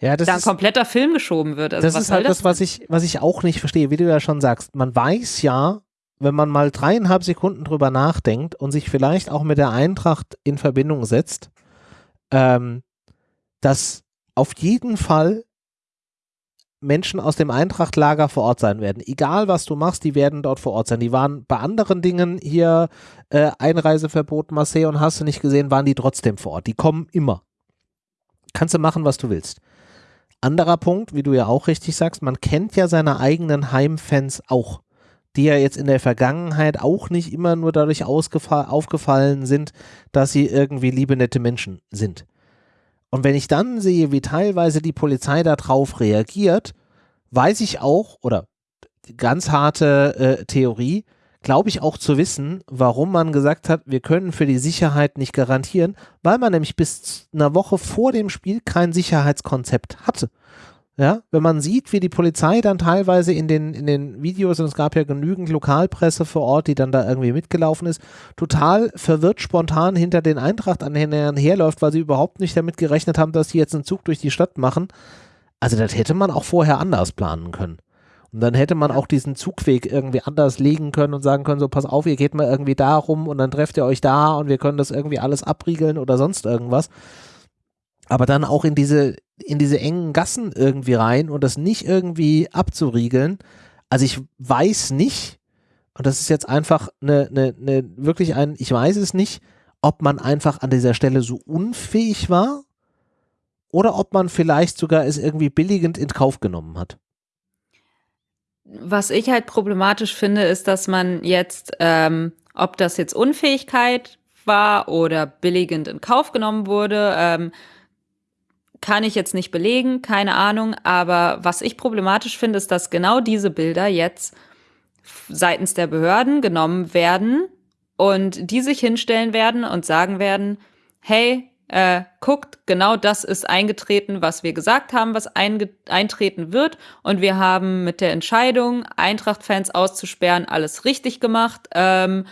ja, da ein kompletter Film geschoben wird. Also das ist halt das, was ich, was ich auch nicht verstehe, wie du ja schon sagst. Man weiß ja, wenn man mal dreieinhalb Sekunden drüber nachdenkt und sich vielleicht auch mit der Eintracht in Verbindung setzt, ähm, dass auf jeden Fall Menschen aus dem Eintrachtlager vor Ort sein werden. Egal was du machst, die werden dort vor Ort sein. Die waren bei anderen Dingen hier, äh, Einreiseverbot, Marseille und hast du nicht gesehen, waren die trotzdem vor Ort. Die kommen immer. Kannst du machen, was du willst. Anderer Punkt, wie du ja auch richtig sagst, man kennt ja seine eigenen Heimfans auch die ja jetzt in der Vergangenheit auch nicht immer nur dadurch aufgefallen sind, dass sie irgendwie liebe, nette Menschen sind. Und wenn ich dann sehe, wie teilweise die Polizei darauf reagiert, weiß ich auch, oder ganz harte äh, Theorie, glaube ich auch zu wissen, warum man gesagt hat, wir können für die Sicherheit nicht garantieren, weil man nämlich bis einer Woche vor dem Spiel kein Sicherheitskonzept hatte. Ja, wenn man sieht, wie die Polizei dann teilweise in den, in den Videos, und es gab ja genügend Lokalpresse vor Ort, die dann da irgendwie mitgelaufen ist, total verwirrt spontan hinter den Eintracht-Anhängern herläuft, weil sie überhaupt nicht damit gerechnet haben, dass die jetzt einen Zug durch die Stadt machen. Also das hätte man auch vorher anders planen können. Und dann hätte man auch diesen Zugweg irgendwie anders legen können und sagen können, so pass auf, ihr geht mal irgendwie da rum und dann trefft ihr euch da und wir können das irgendwie alles abriegeln oder sonst irgendwas aber dann auch in diese, in diese engen Gassen irgendwie rein und das nicht irgendwie abzuriegeln. Also ich weiß nicht, und das ist jetzt einfach eine, eine, eine wirklich ein, ich weiß es nicht, ob man einfach an dieser Stelle so unfähig war oder ob man vielleicht sogar es irgendwie billigend in Kauf genommen hat. Was ich halt problematisch finde, ist, dass man jetzt, ähm, ob das jetzt Unfähigkeit war oder billigend in Kauf genommen wurde, ähm, kann ich jetzt nicht belegen, keine Ahnung, aber was ich problematisch finde, ist, dass genau diese Bilder jetzt seitens der Behörden genommen werden und die sich hinstellen werden und sagen werden, hey, äh, guckt, genau das ist eingetreten, was wir gesagt haben, was eintreten wird. Und wir haben mit der Entscheidung, Eintracht-Fans auszusperren, alles richtig gemacht. Ähm,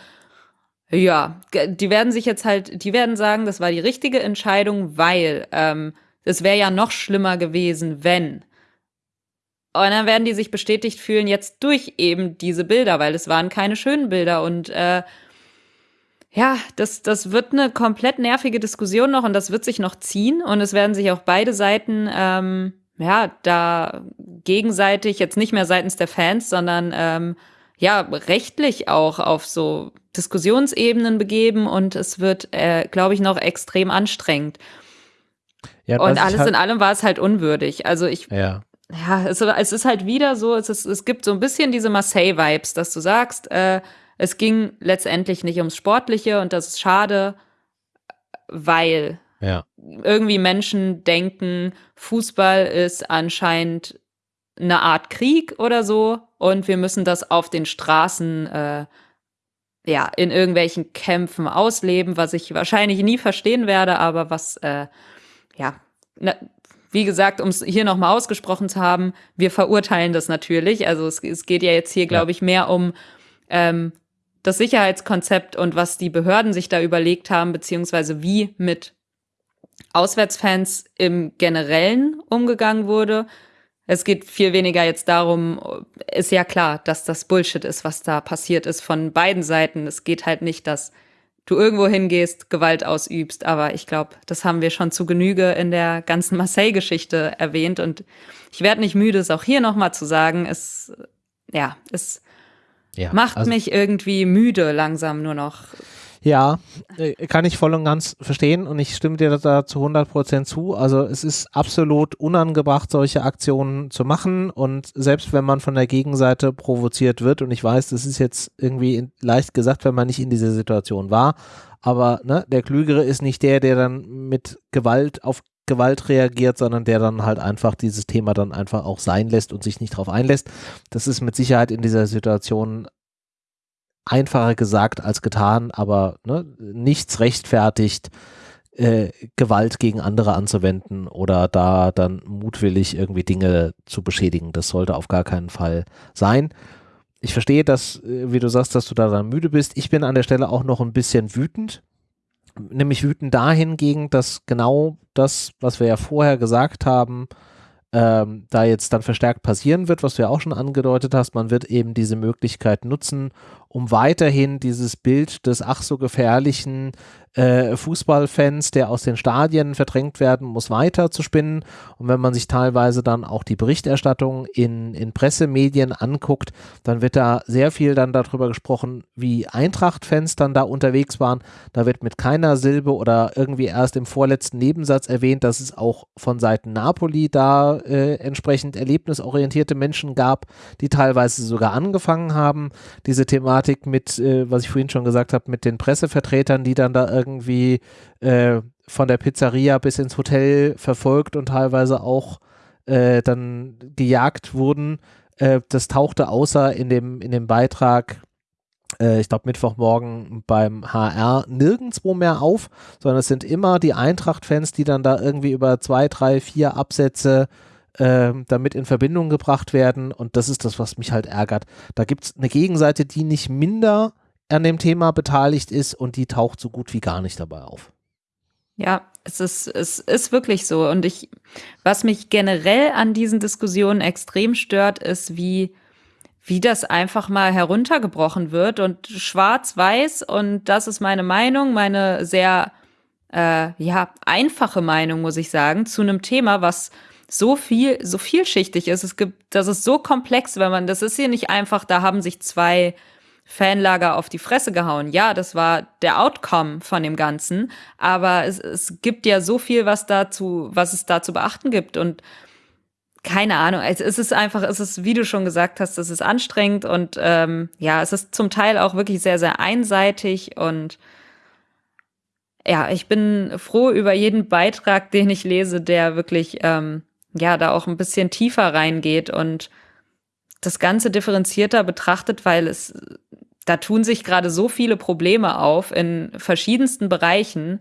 ja, die werden sich jetzt halt, die werden sagen, das war die richtige Entscheidung, weil ähm, es wäre ja noch schlimmer gewesen, wenn. Und dann werden die sich bestätigt fühlen jetzt durch eben diese Bilder, weil es waren keine schönen Bilder und äh, ja, das, das wird eine komplett nervige Diskussion noch und das wird sich noch ziehen und es werden sich auch beide Seiten ähm, ja da gegenseitig jetzt nicht mehr seitens der Fans, sondern ähm, ja rechtlich auch auf so Diskussionsebenen begeben und es wird, äh, glaube ich, noch extrem anstrengend. Ja, und alles halt in allem war es halt unwürdig. Also ich, ja, ja es, es ist halt wieder so, es, ist, es gibt so ein bisschen diese Marseille-Vibes, dass du sagst, äh, es ging letztendlich nicht ums Sportliche und das ist schade, weil ja. irgendwie Menschen denken, Fußball ist anscheinend eine Art Krieg oder so und wir müssen das auf den Straßen äh, ja in irgendwelchen Kämpfen ausleben, was ich wahrscheinlich nie verstehen werde, aber was äh, ja, na, wie gesagt, um es hier nochmal ausgesprochen zu haben, wir verurteilen das natürlich. Also es, es geht ja jetzt hier, glaube ich, mehr um ähm, das Sicherheitskonzept und was die Behörden sich da überlegt haben, beziehungsweise wie mit Auswärtsfans im Generellen umgegangen wurde. Es geht viel weniger jetzt darum, ist ja klar, dass das Bullshit ist, was da passiert ist von beiden Seiten. Es geht halt nicht, dass du irgendwo hingehst, Gewalt ausübst. Aber ich glaube, das haben wir schon zu Genüge in der ganzen Marseille-Geschichte erwähnt. Und ich werde nicht müde, es auch hier nochmal zu sagen. Es, ja, es ja, macht also mich irgendwie müde langsam nur noch. Ja, äh, kann ich voll und ganz verstehen und ich stimme dir da zu 100 Prozent zu. Also es ist absolut unangebracht, solche Aktionen zu machen und selbst wenn man von der Gegenseite provoziert wird und ich weiß, das ist jetzt irgendwie leicht gesagt, wenn man nicht in dieser Situation war, aber ne, der Klügere ist nicht der, der dann mit Gewalt auf Gewalt reagiert, sondern der dann halt einfach dieses Thema dann einfach auch sein lässt und sich nicht darauf einlässt. Das ist mit Sicherheit in dieser Situation einfacher gesagt als getan, aber ne, nichts rechtfertigt, äh, Gewalt gegen andere anzuwenden oder da dann mutwillig irgendwie Dinge zu beschädigen. Das sollte auf gar keinen Fall sein. Ich verstehe, dass, äh, wie du sagst, dass du da dann müde bist. Ich bin an der Stelle auch noch ein bisschen wütend. Nämlich wütend dahingegen, dass genau das, was wir ja vorher gesagt haben, ähm, da jetzt dann verstärkt passieren wird, was du ja auch schon angedeutet hast. Man wird eben diese Möglichkeit nutzen, um weiterhin dieses Bild des ach so gefährlichen äh, Fußballfans, der aus den Stadien verdrängt werden muss, weiter zu spinnen. Und wenn man sich teilweise dann auch die Berichterstattung in, in Pressemedien anguckt, dann wird da sehr viel dann darüber gesprochen, wie Eintracht-Fans dann da unterwegs waren. Da wird mit keiner Silbe oder irgendwie erst im vorletzten Nebensatz erwähnt, dass es auch von Seiten Napoli da äh, entsprechend erlebnisorientierte Menschen gab, die teilweise sogar angefangen haben, diese Thematik mit, äh, was ich vorhin schon gesagt habe, mit den Pressevertretern, die dann da irgendwie irgendwie äh, von der Pizzeria bis ins Hotel verfolgt und teilweise auch äh, dann gejagt wurden. Äh, das tauchte außer in dem, in dem Beitrag äh, ich glaube Mittwochmorgen beim HR nirgendwo mehr auf, sondern es sind immer die Eintracht-Fans, die dann da irgendwie über zwei, drei, vier Absätze äh, damit in Verbindung gebracht werden und das ist das, was mich halt ärgert. Da gibt es eine Gegenseite, die nicht minder an dem Thema beteiligt ist und die taucht so gut wie gar nicht dabei auf. Ja, es ist, es ist wirklich so. Und ich, was mich generell an diesen Diskussionen extrem stört, ist, wie wie das einfach mal heruntergebrochen wird und schwarz-weiß und das ist meine Meinung, meine sehr äh, ja einfache Meinung muss ich sagen zu einem Thema, was so viel so vielschichtig ist. Es gibt, das ist so komplex, wenn man das ist hier nicht einfach. Da haben sich zwei Fanlager auf die Fresse gehauen. Ja, das war der Outcome von dem Ganzen, aber es, es gibt ja so viel, was dazu, was es da zu beachten gibt. Und keine Ahnung, es ist einfach, es ist, wie du schon gesagt hast, es ist anstrengend. Und ähm, ja, es ist zum Teil auch wirklich sehr, sehr einseitig. Und ja, ich bin froh über jeden Beitrag, den ich lese, der wirklich ähm, ja da auch ein bisschen tiefer reingeht. Und das Ganze differenzierter betrachtet, weil es da tun sich gerade so viele Probleme auf in verschiedensten Bereichen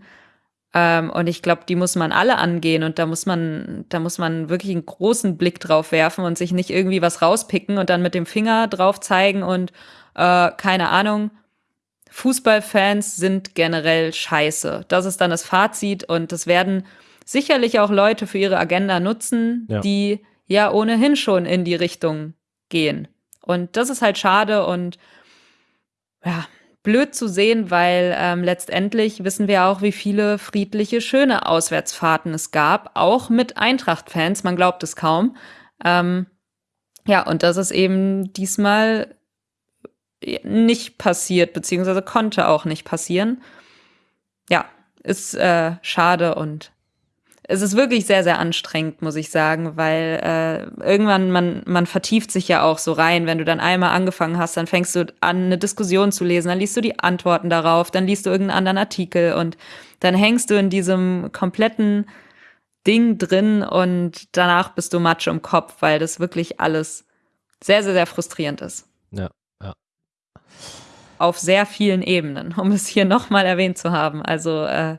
ähm, und ich glaube, die muss man alle angehen und da muss man, da muss man wirklich einen großen Blick drauf werfen und sich nicht irgendwie was rauspicken und dann mit dem Finger drauf zeigen und äh, keine Ahnung. Fußballfans sind generell scheiße. Das ist dann das Fazit und das werden sicherlich auch Leute für ihre Agenda nutzen, ja. die ja ohnehin schon in die Richtung gehen. Und das ist halt schade und ja, blöd zu sehen, weil ähm, letztendlich wissen wir auch, wie viele friedliche, schöne Auswärtsfahrten es gab, auch mit Eintracht-Fans. Man glaubt es kaum. Ähm, ja, und das ist eben diesmal nicht passiert, beziehungsweise konnte auch nicht passieren. Ja, ist äh, schade und es ist wirklich sehr, sehr anstrengend, muss ich sagen, weil äh, irgendwann man, man vertieft sich ja auch so rein. Wenn du dann einmal angefangen hast, dann fängst du an, eine Diskussion zu lesen, dann liest du die Antworten darauf, dann liest du irgendeinen anderen Artikel und dann hängst du in diesem kompletten Ding drin und danach bist du Matsch im Kopf, weil das wirklich alles sehr, sehr, sehr frustrierend ist. Ja, ja. Auf sehr vielen Ebenen, um es hier nochmal erwähnt zu haben. Also äh,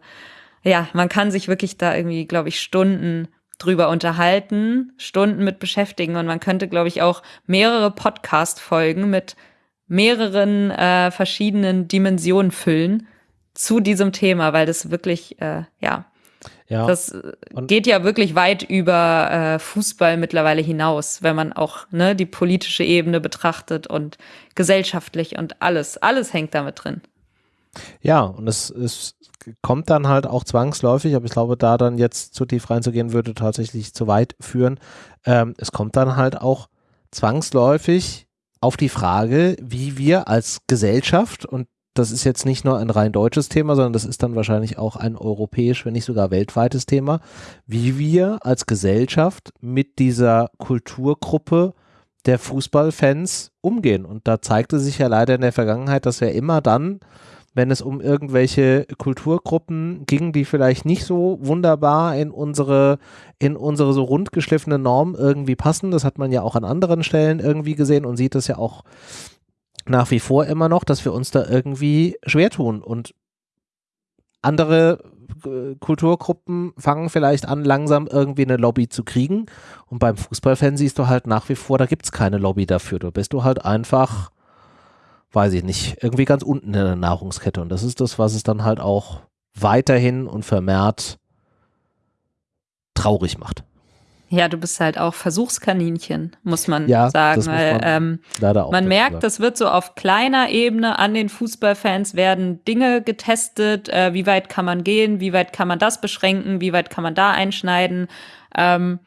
ja, man kann sich wirklich da irgendwie, glaube ich, Stunden drüber unterhalten, Stunden mit beschäftigen und man könnte, glaube ich, auch mehrere Podcast-Folgen mit mehreren äh, verschiedenen Dimensionen füllen zu diesem Thema, weil das wirklich, äh, ja, ja. Das geht ja wirklich weit über äh, Fußball mittlerweile hinaus, wenn man auch ne, die politische Ebene betrachtet und gesellschaftlich und alles, alles hängt damit drin. Ja, und es, es kommt dann halt auch zwangsläufig, aber ich glaube, da dann jetzt zu tief reinzugehen, würde tatsächlich zu weit führen. Ähm, es kommt dann halt auch zwangsläufig auf die Frage, wie wir als Gesellschaft, und das ist jetzt nicht nur ein rein deutsches Thema, sondern das ist dann wahrscheinlich auch ein europäisch, wenn nicht sogar weltweites Thema, wie wir als Gesellschaft mit dieser Kulturgruppe der Fußballfans umgehen. Und da zeigte sich ja leider in der Vergangenheit, dass wir immer dann wenn es um irgendwelche Kulturgruppen ging, die vielleicht nicht so wunderbar in unsere, in unsere so rundgeschliffene Norm irgendwie passen. Das hat man ja auch an anderen Stellen irgendwie gesehen und sieht das ja auch nach wie vor immer noch, dass wir uns da irgendwie schwer tun und andere äh, Kulturgruppen fangen vielleicht an, langsam irgendwie eine Lobby zu kriegen. Und beim Fußballfan siehst du halt nach wie vor, da gibt es keine Lobby dafür. Da bist du halt einfach weiß ich nicht, irgendwie ganz unten in der Nahrungskette. Und das ist das, was es dann halt auch weiterhin und vermehrt traurig macht. Ja, du bist halt auch Versuchskaninchen, muss man ja, sagen. Weil, man, ähm, man merkt, sagen. das wird so auf kleiner Ebene an den Fußballfans werden Dinge getestet. Äh, wie weit kann man gehen? Wie weit kann man das beschränken? Wie weit kann man da einschneiden? Ähm,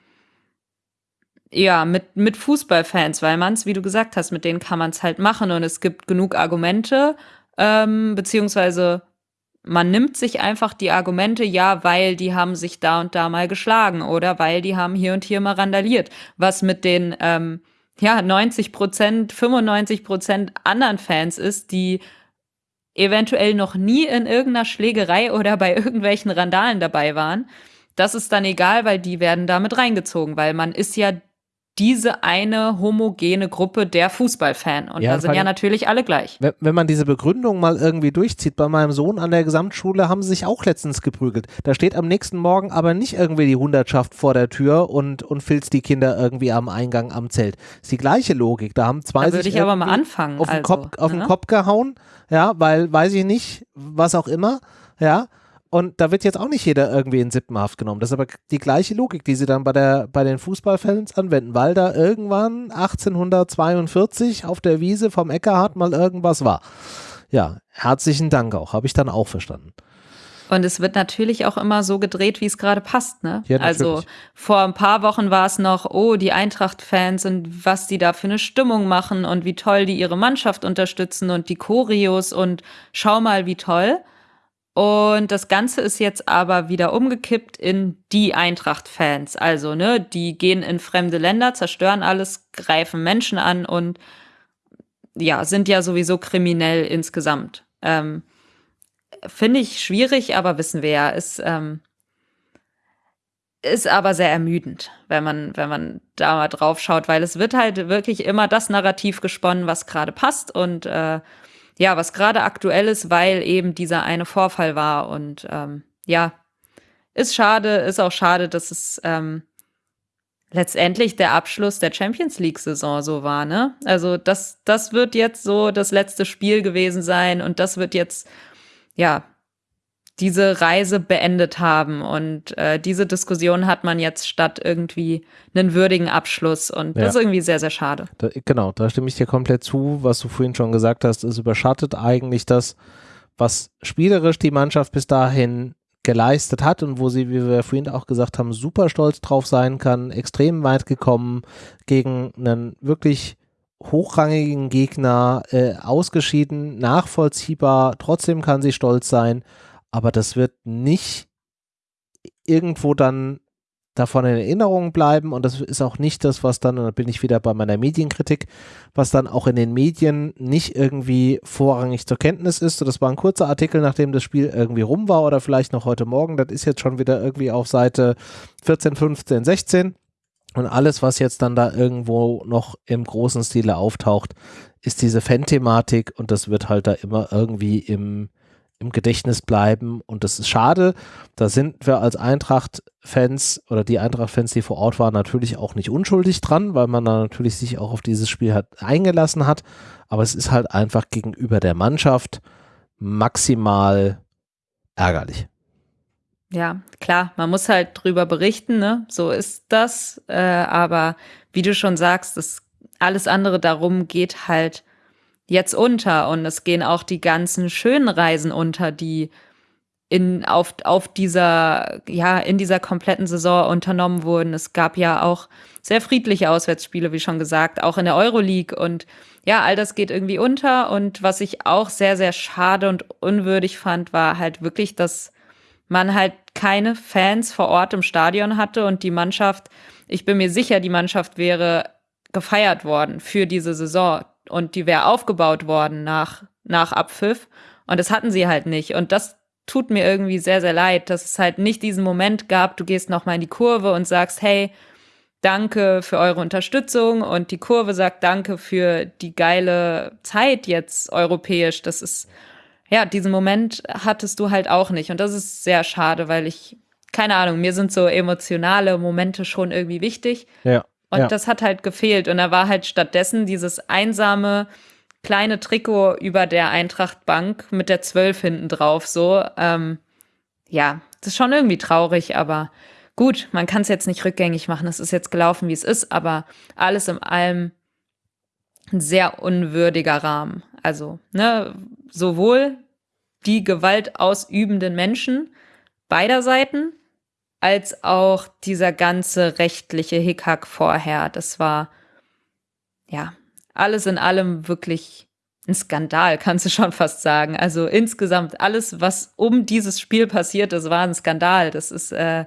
ja, mit, mit Fußballfans, weil man es, wie du gesagt hast, mit denen kann man es halt machen und es gibt genug Argumente, ähm, beziehungsweise man nimmt sich einfach die Argumente, ja, weil die haben sich da und da mal geschlagen oder weil die haben hier und hier mal randaliert. Was mit den, ähm, ja, 90 Prozent, 95 Prozent anderen Fans ist, die eventuell noch nie in irgendeiner Schlägerei oder bei irgendwelchen Randalen dabei waren das ist dann egal, weil die werden damit reingezogen, weil man ist ja diese eine homogene Gruppe der Fußballfan. Und ja, da sind ja natürlich alle gleich. Wenn, wenn, man diese Begründung mal irgendwie durchzieht, bei meinem Sohn an der Gesamtschule haben sie sich auch letztens geprügelt. Da steht am nächsten Morgen aber nicht irgendwie die Hundertschaft vor der Tür und, und filzt die Kinder irgendwie am Eingang am Zelt. ist die gleiche Logik. Da haben zwei da würde ich aber mal anfangen. Auf, den, also, Kopf, auf ne? den Kopf gehauen, ja, weil weiß ich nicht, was auch immer, ja. Und da wird jetzt auch nicht jeder irgendwie in Sippenhaft genommen. Das ist aber die gleiche Logik, die sie dann bei, der, bei den Fußballfans anwenden, weil da irgendwann 1842 auf der Wiese vom Eckerhard mal irgendwas war. Ja, herzlichen Dank auch, habe ich dann auch verstanden. Und es wird natürlich auch immer so gedreht, wie es gerade passt, ne? Ja, also vor ein paar Wochen war es noch, oh, die Eintracht-Fans und was die da für eine Stimmung machen und wie toll die ihre Mannschaft unterstützen und die Choreos und schau mal, wie toll. Und das Ganze ist jetzt aber wieder umgekippt in die Eintracht-Fans. Also, ne, die gehen in fremde Länder, zerstören alles, greifen Menschen an und ja, sind ja sowieso kriminell insgesamt. Ähm, Finde ich schwierig, aber wissen wir ja, ist, ähm, ist aber sehr ermüdend, wenn man, wenn man da mal drauf schaut, weil es wird halt wirklich immer das Narrativ gesponnen, was gerade passt und äh, ja, was gerade aktuell ist, weil eben dieser eine Vorfall war. Und ähm, ja, ist schade, ist auch schade, dass es ähm, letztendlich der Abschluss der Champions League-Saison so war, ne? Also das, das wird jetzt so das letzte Spiel gewesen sein und das wird jetzt, ja, diese Reise beendet haben. Und äh, diese Diskussion hat man jetzt statt irgendwie einen würdigen Abschluss. Und das ja. ist irgendwie sehr, sehr schade. Da, genau, da stimme ich dir komplett zu. Was du vorhin schon gesagt hast, es überschattet eigentlich das, was spielerisch die Mannschaft bis dahin geleistet hat und wo sie, wie wir vorhin auch gesagt haben, super stolz drauf sein kann, extrem weit gekommen, gegen einen wirklich hochrangigen Gegner äh, ausgeschieden, nachvollziehbar, trotzdem kann sie stolz sein aber das wird nicht irgendwo dann davon in Erinnerung bleiben und das ist auch nicht das, was dann, und da bin ich wieder bei meiner Medienkritik, was dann auch in den Medien nicht irgendwie vorrangig zur Kenntnis ist. So, das war ein kurzer Artikel, nachdem das Spiel irgendwie rum war oder vielleicht noch heute Morgen. Das ist jetzt schon wieder irgendwie auf Seite 14, 15, 16. Und alles, was jetzt dann da irgendwo noch im großen Stile auftaucht, ist diese Fan-Thematik und das wird halt da immer irgendwie im, im Gedächtnis bleiben. Und das ist schade. Da sind wir als Eintracht-Fans oder die Eintracht-Fans, die vor Ort waren, natürlich auch nicht unschuldig dran, weil man da natürlich sich auch auf dieses Spiel hat eingelassen hat. Aber es ist halt einfach gegenüber der Mannschaft maximal ärgerlich. Ja, klar, man muss halt drüber berichten, ne? So ist das. Äh, aber wie du schon sagst, das alles andere darum geht halt jetzt unter und es gehen auch die ganzen schönen Reisen unter, die in, auf, auf dieser, ja, in dieser kompletten Saison unternommen wurden. Es gab ja auch sehr friedliche Auswärtsspiele, wie schon gesagt, auch in der Euroleague. Und ja, all das geht irgendwie unter. Und was ich auch sehr, sehr schade und unwürdig fand, war halt wirklich, dass man halt keine Fans vor Ort im Stadion hatte und die Mannschaft, ich bin mir sicher, die Mannschaft wäre gefeiert worden für diese Saison und die wäre aufgebaut worden nach, nach Abpfiff. Und das hatten sie halt nicht. Und das tut mir irgendwie sehr, sehr leid, dass es halt nicht diesen Moment gab, du gehst nochmal in die Kurve und sagst, hey, danke für eure Unterstützung und die Kurve sagt danke für die geile Zeit jetzt europäisch. Das ist, ja, diesen Moment hattest du halt auch nicht. Und das ist sehr schade, weil ich, keine Ahnung, mir sind so emotionale Momente schon irgendwie wichtig. Ja. Und ja. das hat halt gefehlt. Und da war halt stattdessen dieses einsame kleine Trikot über der Eintrachtbank mit der 12 hinten drauf. So, ähm, ja, das ist schon irgendwie traurig, aber gut, man kann es jetzt nicht rückgängig machen. Es ist jetzt gelaufen, wie es ist, aber alles in allem ein sehr unwürdiger Rahmen. Also, ne, sowohl die Gewalt ausübenden Menschen beider Seiten, als auch dieser ganze rechtliche Hickhack vorher. Das war, ja, alles in allem wirklich ein Skandal, kannst du schon fast sagen. Also insgesamt alles, was um dieses Spiel passiert ist, war ein Skandal. Das ist, äh,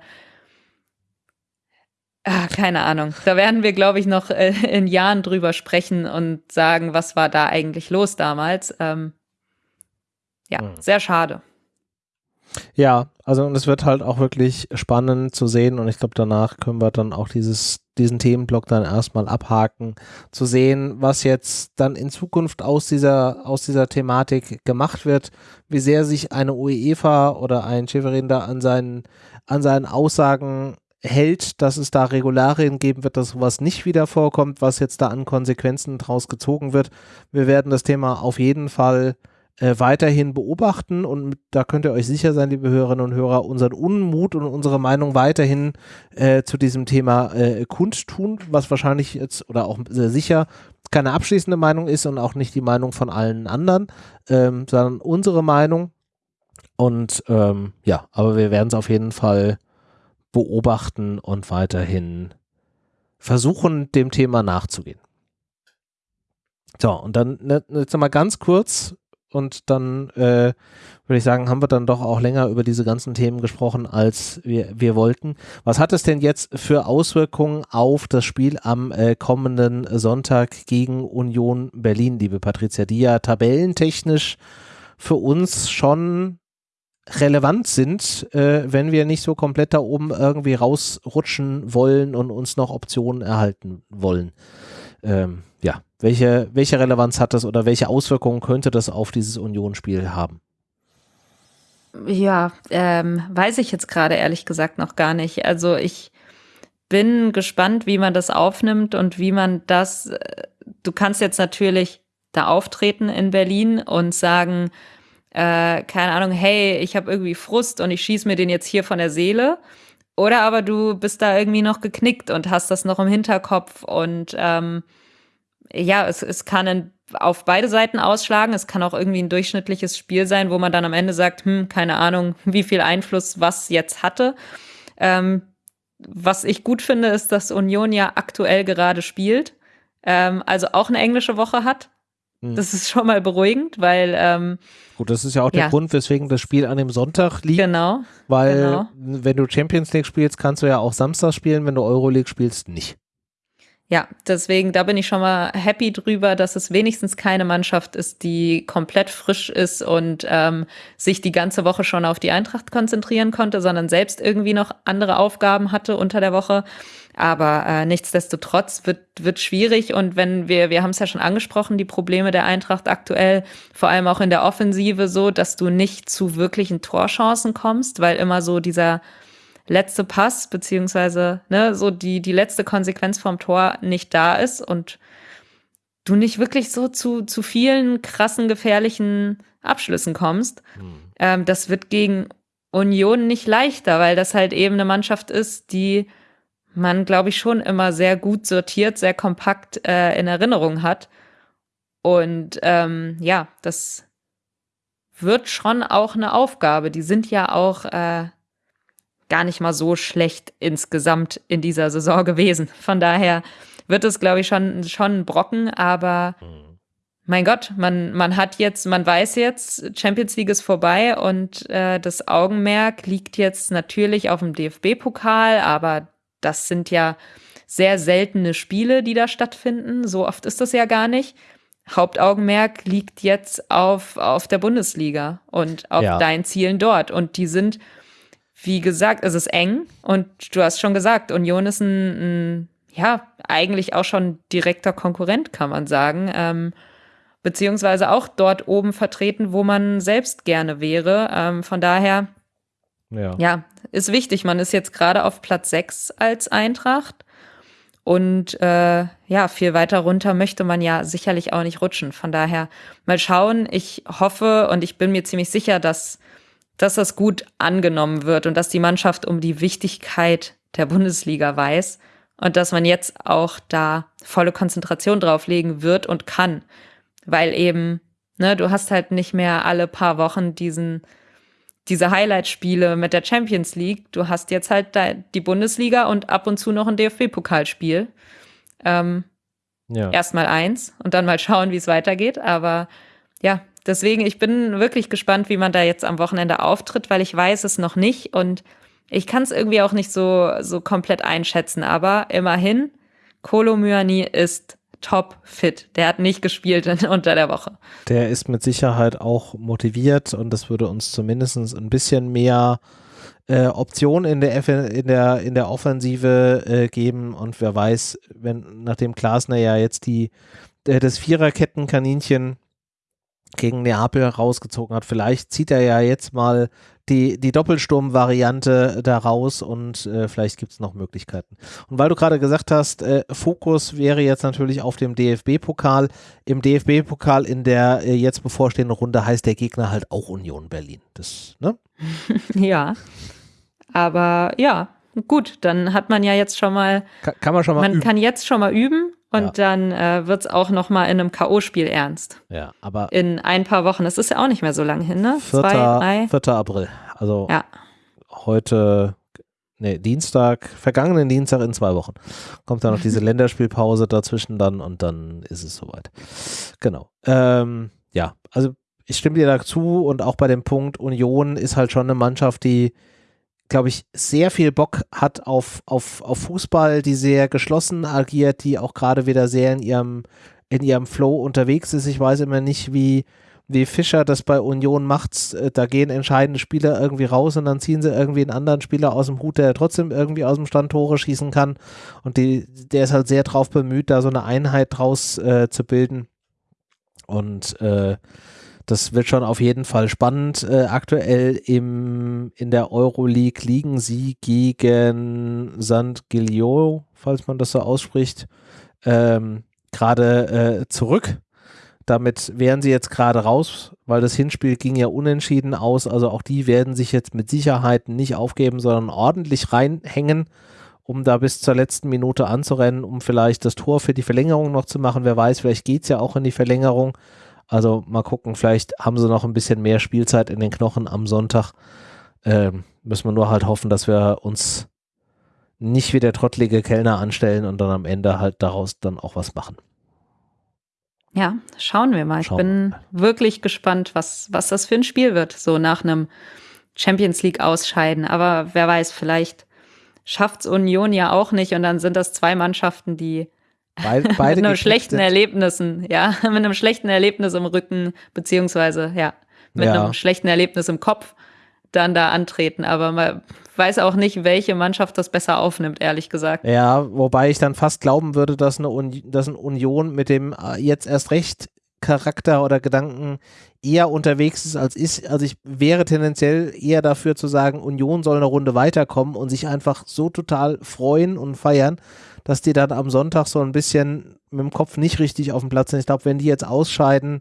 ah, keine Ahnung. Da werden wir, glaube ich, noch äh, in Jahren drüber sprechen und sagen, was war da eigentlich los damals. Ähm, ja, hm. sehr schade. Ja, also und es wird halt auch wirklich spannend zu sehen und ich glaube, danach können wir dann auch dieses, diesen Themenblock dann erstmal abhaken, zu sehen, was jetzt dann in Zukunft aus dieser, aus dieser Thematik gemacht wird, wie sehr sich eine UEFA oder ein Schäferin da an seinen, an seinen Aussagen hält, dass es da Regularien geben wird, dass sowas nicht wieder vorkommt, was jetzt da an Konsequenzen draus gezogen wird. Wir werden das Thema auf jeden Fall äh, weiterhin beobachten und da könnt ihr euch sicher sein, liebe Hörerinnen und Hörer, unseren Unmut und unsere Meinung weiterhin äh, zu diesem Thema äh, kundtun, was wahrscheinlich jetzt oder auch sehr sicher keine abschließende Meinung ist und auch nicht die Meinung von allen anderen, ähm, sondern unsere Meinung. Und ähm, ja, aber wir werden es auf jeden Fall beobachten und weiterhin versuchen, dem Thema nachzugehen. So, und dann ne, jetzt nochmal ganz kurz und dann äh, würde ich sagen, haben wir dann doch auch länger über diese ganzen Themen gesprochen, als wir, wir wollten. Was hat es denn jetzt für Auswirkungen auf das Spiel am äh, kommenden Sonntag gegen Union Berlin, liebe Patricia, die ja tabellentechnisch für uns schon relevant sind, äh, wenn wir nicht so komplett da oben irgendwie rausrutschen wollen und uns noch Optionen erhalten wollen. Ähm, ja, welche, welche Relevanz hat das oder welche Auswirkungen könnte das auf dieses Union-Spiel haben? Ja, ähm, weiß ich jetzt gerade ehrlich gesagt noch gar nicht. Also ich bin gespannt, wie man das aufnimmt und wie man das, äh, du kannst jetzt natürlich da auftreten in Berlin und sagen, äh, keine Ahnung, hey, ich habe irgendwie Frust und ich schieße mir den jetzt hier von der Seele. Oder aber du bist da irgendwie noch geknickt und hast das noch im Hinterkopf und ähm, ja, es, es kann in, auf beide Seiten ausschlagen. Es kann auch irgendwie ein durchschnittliches Spiel sein, wo man dann am Ende sagt, hm, keine Ahnung, wie viel Einfluss was jetzt hatte. Ähm, was ich gut finde, ist, dass Union ja aktuell gerade spielt, ähm, also auch eine englische Woche hat. Hm. Das ist schon mal beruhigend, weil. Ähm, Gut, das ist ja auch der ja. Grund, weswegen das Spiel an dem Sonntag liegt. Genau. Weil, genau. wenn du Champions League spielst, kannst du ja auch Samstag spielen, wenn du Euroleague spielst, nicht. Ja, deswegen, da bin ich schon mal happy drüber, dass es wenigstens keine Mannschaft ist, die komplett frisch ist und ähm, sich die ganze Woche schon auf die Eintracht konzentrieren konnte, sondern selbst irgendwie noch andere Aufgaben hatte unter der Woche. Aber äh, nichtsdestotrotz wird, wird schwierig und wenn wir, wir haben es ja schon angesprochen, die Probleme der Eintracht aktuell, vor allem auch in der Offensive so, dass du nicht zu wirklichen Torchancen kommst, weil immer so dieser letzte Pass, beziehungsweise ne, so die, die letzte Konsequenz vom Tor nicht da ist und du nicht wirklich so zu, zu vielen krassen, gefährlichen Abschlüssen kommst. Mhm. Ähm, das wird gegen Union nicht leichter, weil das halt eben eine Mannschaft ist, die man, glaube ich, schon immer sehr gut sortiert, sehr kompakt äh, in Erinnerung hat. Und ähm, ja, das wird schon auch eine Aufgabe. Die sind ja auch äh, gar nicht mal so schlecht insgesamt in dieser Saison gewesen. Von daher wird es, glaube ich, schon, schon ein Brocken, aber mhm. mein Gott, man, man hat jetzt, man weiß jetzt, Champions League ist vorbei und äh, das Augenmerk liegt jetzt natürlich auf dem DFB-Pokal, aber das sind ja sehr seltene Spiele, die da stattfinden. So oft ist das ja gar nicht. Hauptaugenmerk liegt jetzt auf, auf der Bundesliga und auf ja. deinen Zielen dort. Und die sind wie gesagt, es ist eng und du hast schon gesagt, Union ist ein, ein ja, eigentlich auch schon direkter Konkurrent, kann man sagen. Ähm, beziehungsweise auch dort oben vertreten, wo man selbst gerne wäre. Ähm, von daher, ja. ja, ist wichtig. Man ist jetzt gerade auf Platz 6 als Eintracht. Und äh, ja, viel weiter runter möchte man ja sicherlich auch nicht rutschen. Von daher mal schauen. Ich hoffe und ich bin mir ziemlich sicher, dass dass das gut angenommen wird und dass die Mannschaft um die Wichtigkeit der Bundesliga weiß und dass man jetzt auch da volle Konzentration drauflegen wird und kann, weil eben, ne, du hast halt nicht mehr alle paar Wochen diesen diese Highlight-Spiele mit der Champions League. Du hast jetzt halt die Bundesliga und ab und zu noch ein DFB-Pokalspiel. Ähm, ja. Erstmal eins und dann mal schauen, wie es weitergeht. Aber ja, deswegen, ich bin wirklich gespannt, wie man da jetzt am Wochenende auftritt, weil ich weiß es noch nicht und ich kann es irgendwie auch nicht so, so komplett einschätzen. Aber immerhin, Kolo Myani ist top fit. Der hat nicht gespielt in, unter der Woche. Der ist mit Sicherheit auch motiviert und das würde uns zumindest ein bisschen mehr äh, Optionen in der, in der, in der Offensive äh, geben und wer weiß, wenn nachdem Glasner ja jetzt die äh, das Viererkettenkaninchen gegen Neapel rausgezogen hat. Vielleicht zieht er ja jetzt mal die, die Doppelsturm-Variante da raus und äh, vielleicht gibt es noch Möglichkeiten. Und weil du gerade gesagt hast, äh, Fokus wäre jetzt natürlich auf dem DFB-Pokal. Im DFB-Pokal in der äh, jetzt bevorstehenden Runde heißt der Gegner halt auch Union Berlin. Das, ne? ja. Aber ja, gut, dann hat man ja jetzt schon mal. Kann, kann man schon mal. Man üben. kann jetzt schon mal üben und ja. dann äh, wird es auch noch mal in einem K.O.-Spiel ernst. Ja, aber. In ein paar Wochen. Das ist ja auch nicht mehr so lange hin, ne? 4. Zwei, drei. 4. April. Also ja. heute, nee, Dienstag, vergangenen Dienstag in zwei Wochen. Kommt dann noch diese Länderspielpause dazwischen dann und dann ist es soweit. Genau. Ähm, ja, also ich stimme dir dazu und auch bei dem Punkt Union ist halt schon eine Mannschaft, die glaube ich, sehr viel Bock hat auf, auf, auf Fußball, die sehr geschlossen agiert, die auch gerade wieder sehr in ihrem, in ihrem Flow unterwegs ist. Ich weiß immer nicht, wie, wie Fischer das bei Union macht. Äh, da gehen entscheidende Spieler irgendwie raus und dann ziehen sie irgendwie einen anderen Spieler aus dem Hut, der trotzdem irgendwie aus dem Stand Tore schießen kann. Und die, der ist halt sehr drauf bemüht, da so eine Einheit draus äh, zu bilden. Und äh, das wird schon auf jeden Fall spannend. Äh, aktuell im, in der Euroleague liegen sie gegen St. Gilio, falls man das so ausspricht, ähm, gerade äh, zurück. Damit wären sie jetzt gerade raus, weil das Hinspiel ging ja unentschieden aus. Also auch die werden sich jetzt mit Sicherheit nicht aufgeben, sondern ordentlich reinhängen, um da bis zur letzten Minute anzurennen, um vielleicht das Tor für die Verlängerung noch zu machen. Wer weiß, vielleicht geht es ja auch in die Verlängerung. Also mal gucken, vielleicht haben sie noch ein bisschen mehr Spielzeit in den Knochen am Sonntag. Ähm, müssen wir nur halt hoffen, dass wir uns nicht wie der trottlige Kellner anstellen und dann am Ende halt daraus dann auch was machen. Ja, schauen wir mal. Schauen ich bin wirklich gespannt, was, was das für ein Spiel wird, so nach einem Champions League ausscheiden. Aber wer weiß, vielleicht schafft es Union ja auch nicht und dann sind das zwei Mannschaften, die Beide, beide mit einem schlechten Erlebnissen, ja, mit einem schlechten Erlebnis im Rücken, beziehungsweise, ja, mit ja. einem schlechten Erlebnis im Kopf dann da antreten. Aber man weiß auch nicht, welche Mannschaft das besser aufnimmt, ehrlich gesagt. Ja, wobei ich dann fast glauben würde, dass eine, Uni dass eine Union mit dem äh, jetzt erst recht Charakter oder Gedanken eher unterwegs ist als ich. Also ich wäre tendenziell eher dafür zu sagen, Union soll eine Runde weiterkommen und sich einfach so total freuen und feiern, dass die dann am Sonntag so ein bisschen mit dem Kopf nicht richtig auf dem Platz sind. Ich glaube, wenn die jetzt ausscheiden,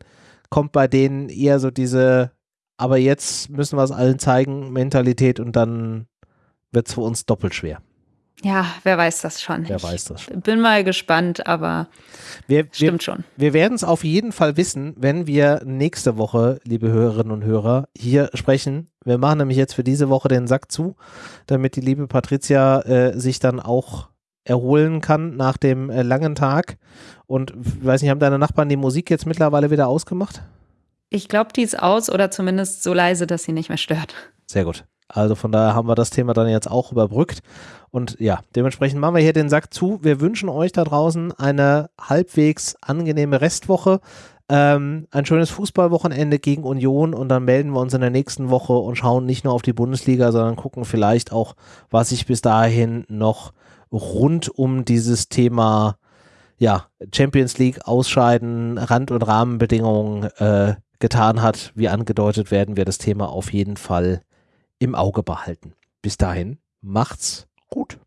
kommt bei denen eher so diese, aber jetzt müssen wir es allen zeigen, Mentalität und dann wird es für uns doppelt schwer. Ja, wer weiß das schon. Wer weiß das schon. Bin mal gespannt, aber wir, stimmt wir, schon. Wir werden es auf jeden Fall wissen, wenn wir nächste Woche, liebe Hörerinnen und Hörer, hier sprechen. Wir machen nämlich jetzt für diese Woche den Sack zu, damit die liebe Patricia äh, sich dann auch erholen kann nach dem äh, langen Tag. Und weiß nicht, haben deine Nachbarn die Musik jetzt mittlerweile wieder ausgemacht? Ich glaube, die ist aus oder zumindest so leise, dass sie nicht mehr stört. Sehr gut. Also von daher haben wir das Thema dann jetzt auch überbrückt. Und ja, dementsprechend machen wir hier den Sack zu. Wir wünschen euch da draußen eine halbwegs angenehme Restwoche. Ähm, ein schönes Fußballwochenende gegen Union und dann melden wir uns in der nächsten Woche und schauen nicht nur auf die Bundesliga, sondern gucken vielleicht auch, was sich bis dahin noch rund um dieses Thema ja, Champions League ausscheiden, Rand- und Rahmenbedingungen äh, getan hat. Wie angedeutet, werden wir das Thema auf jeden Fall im Auge behalten. Bis dahin, macht's gut.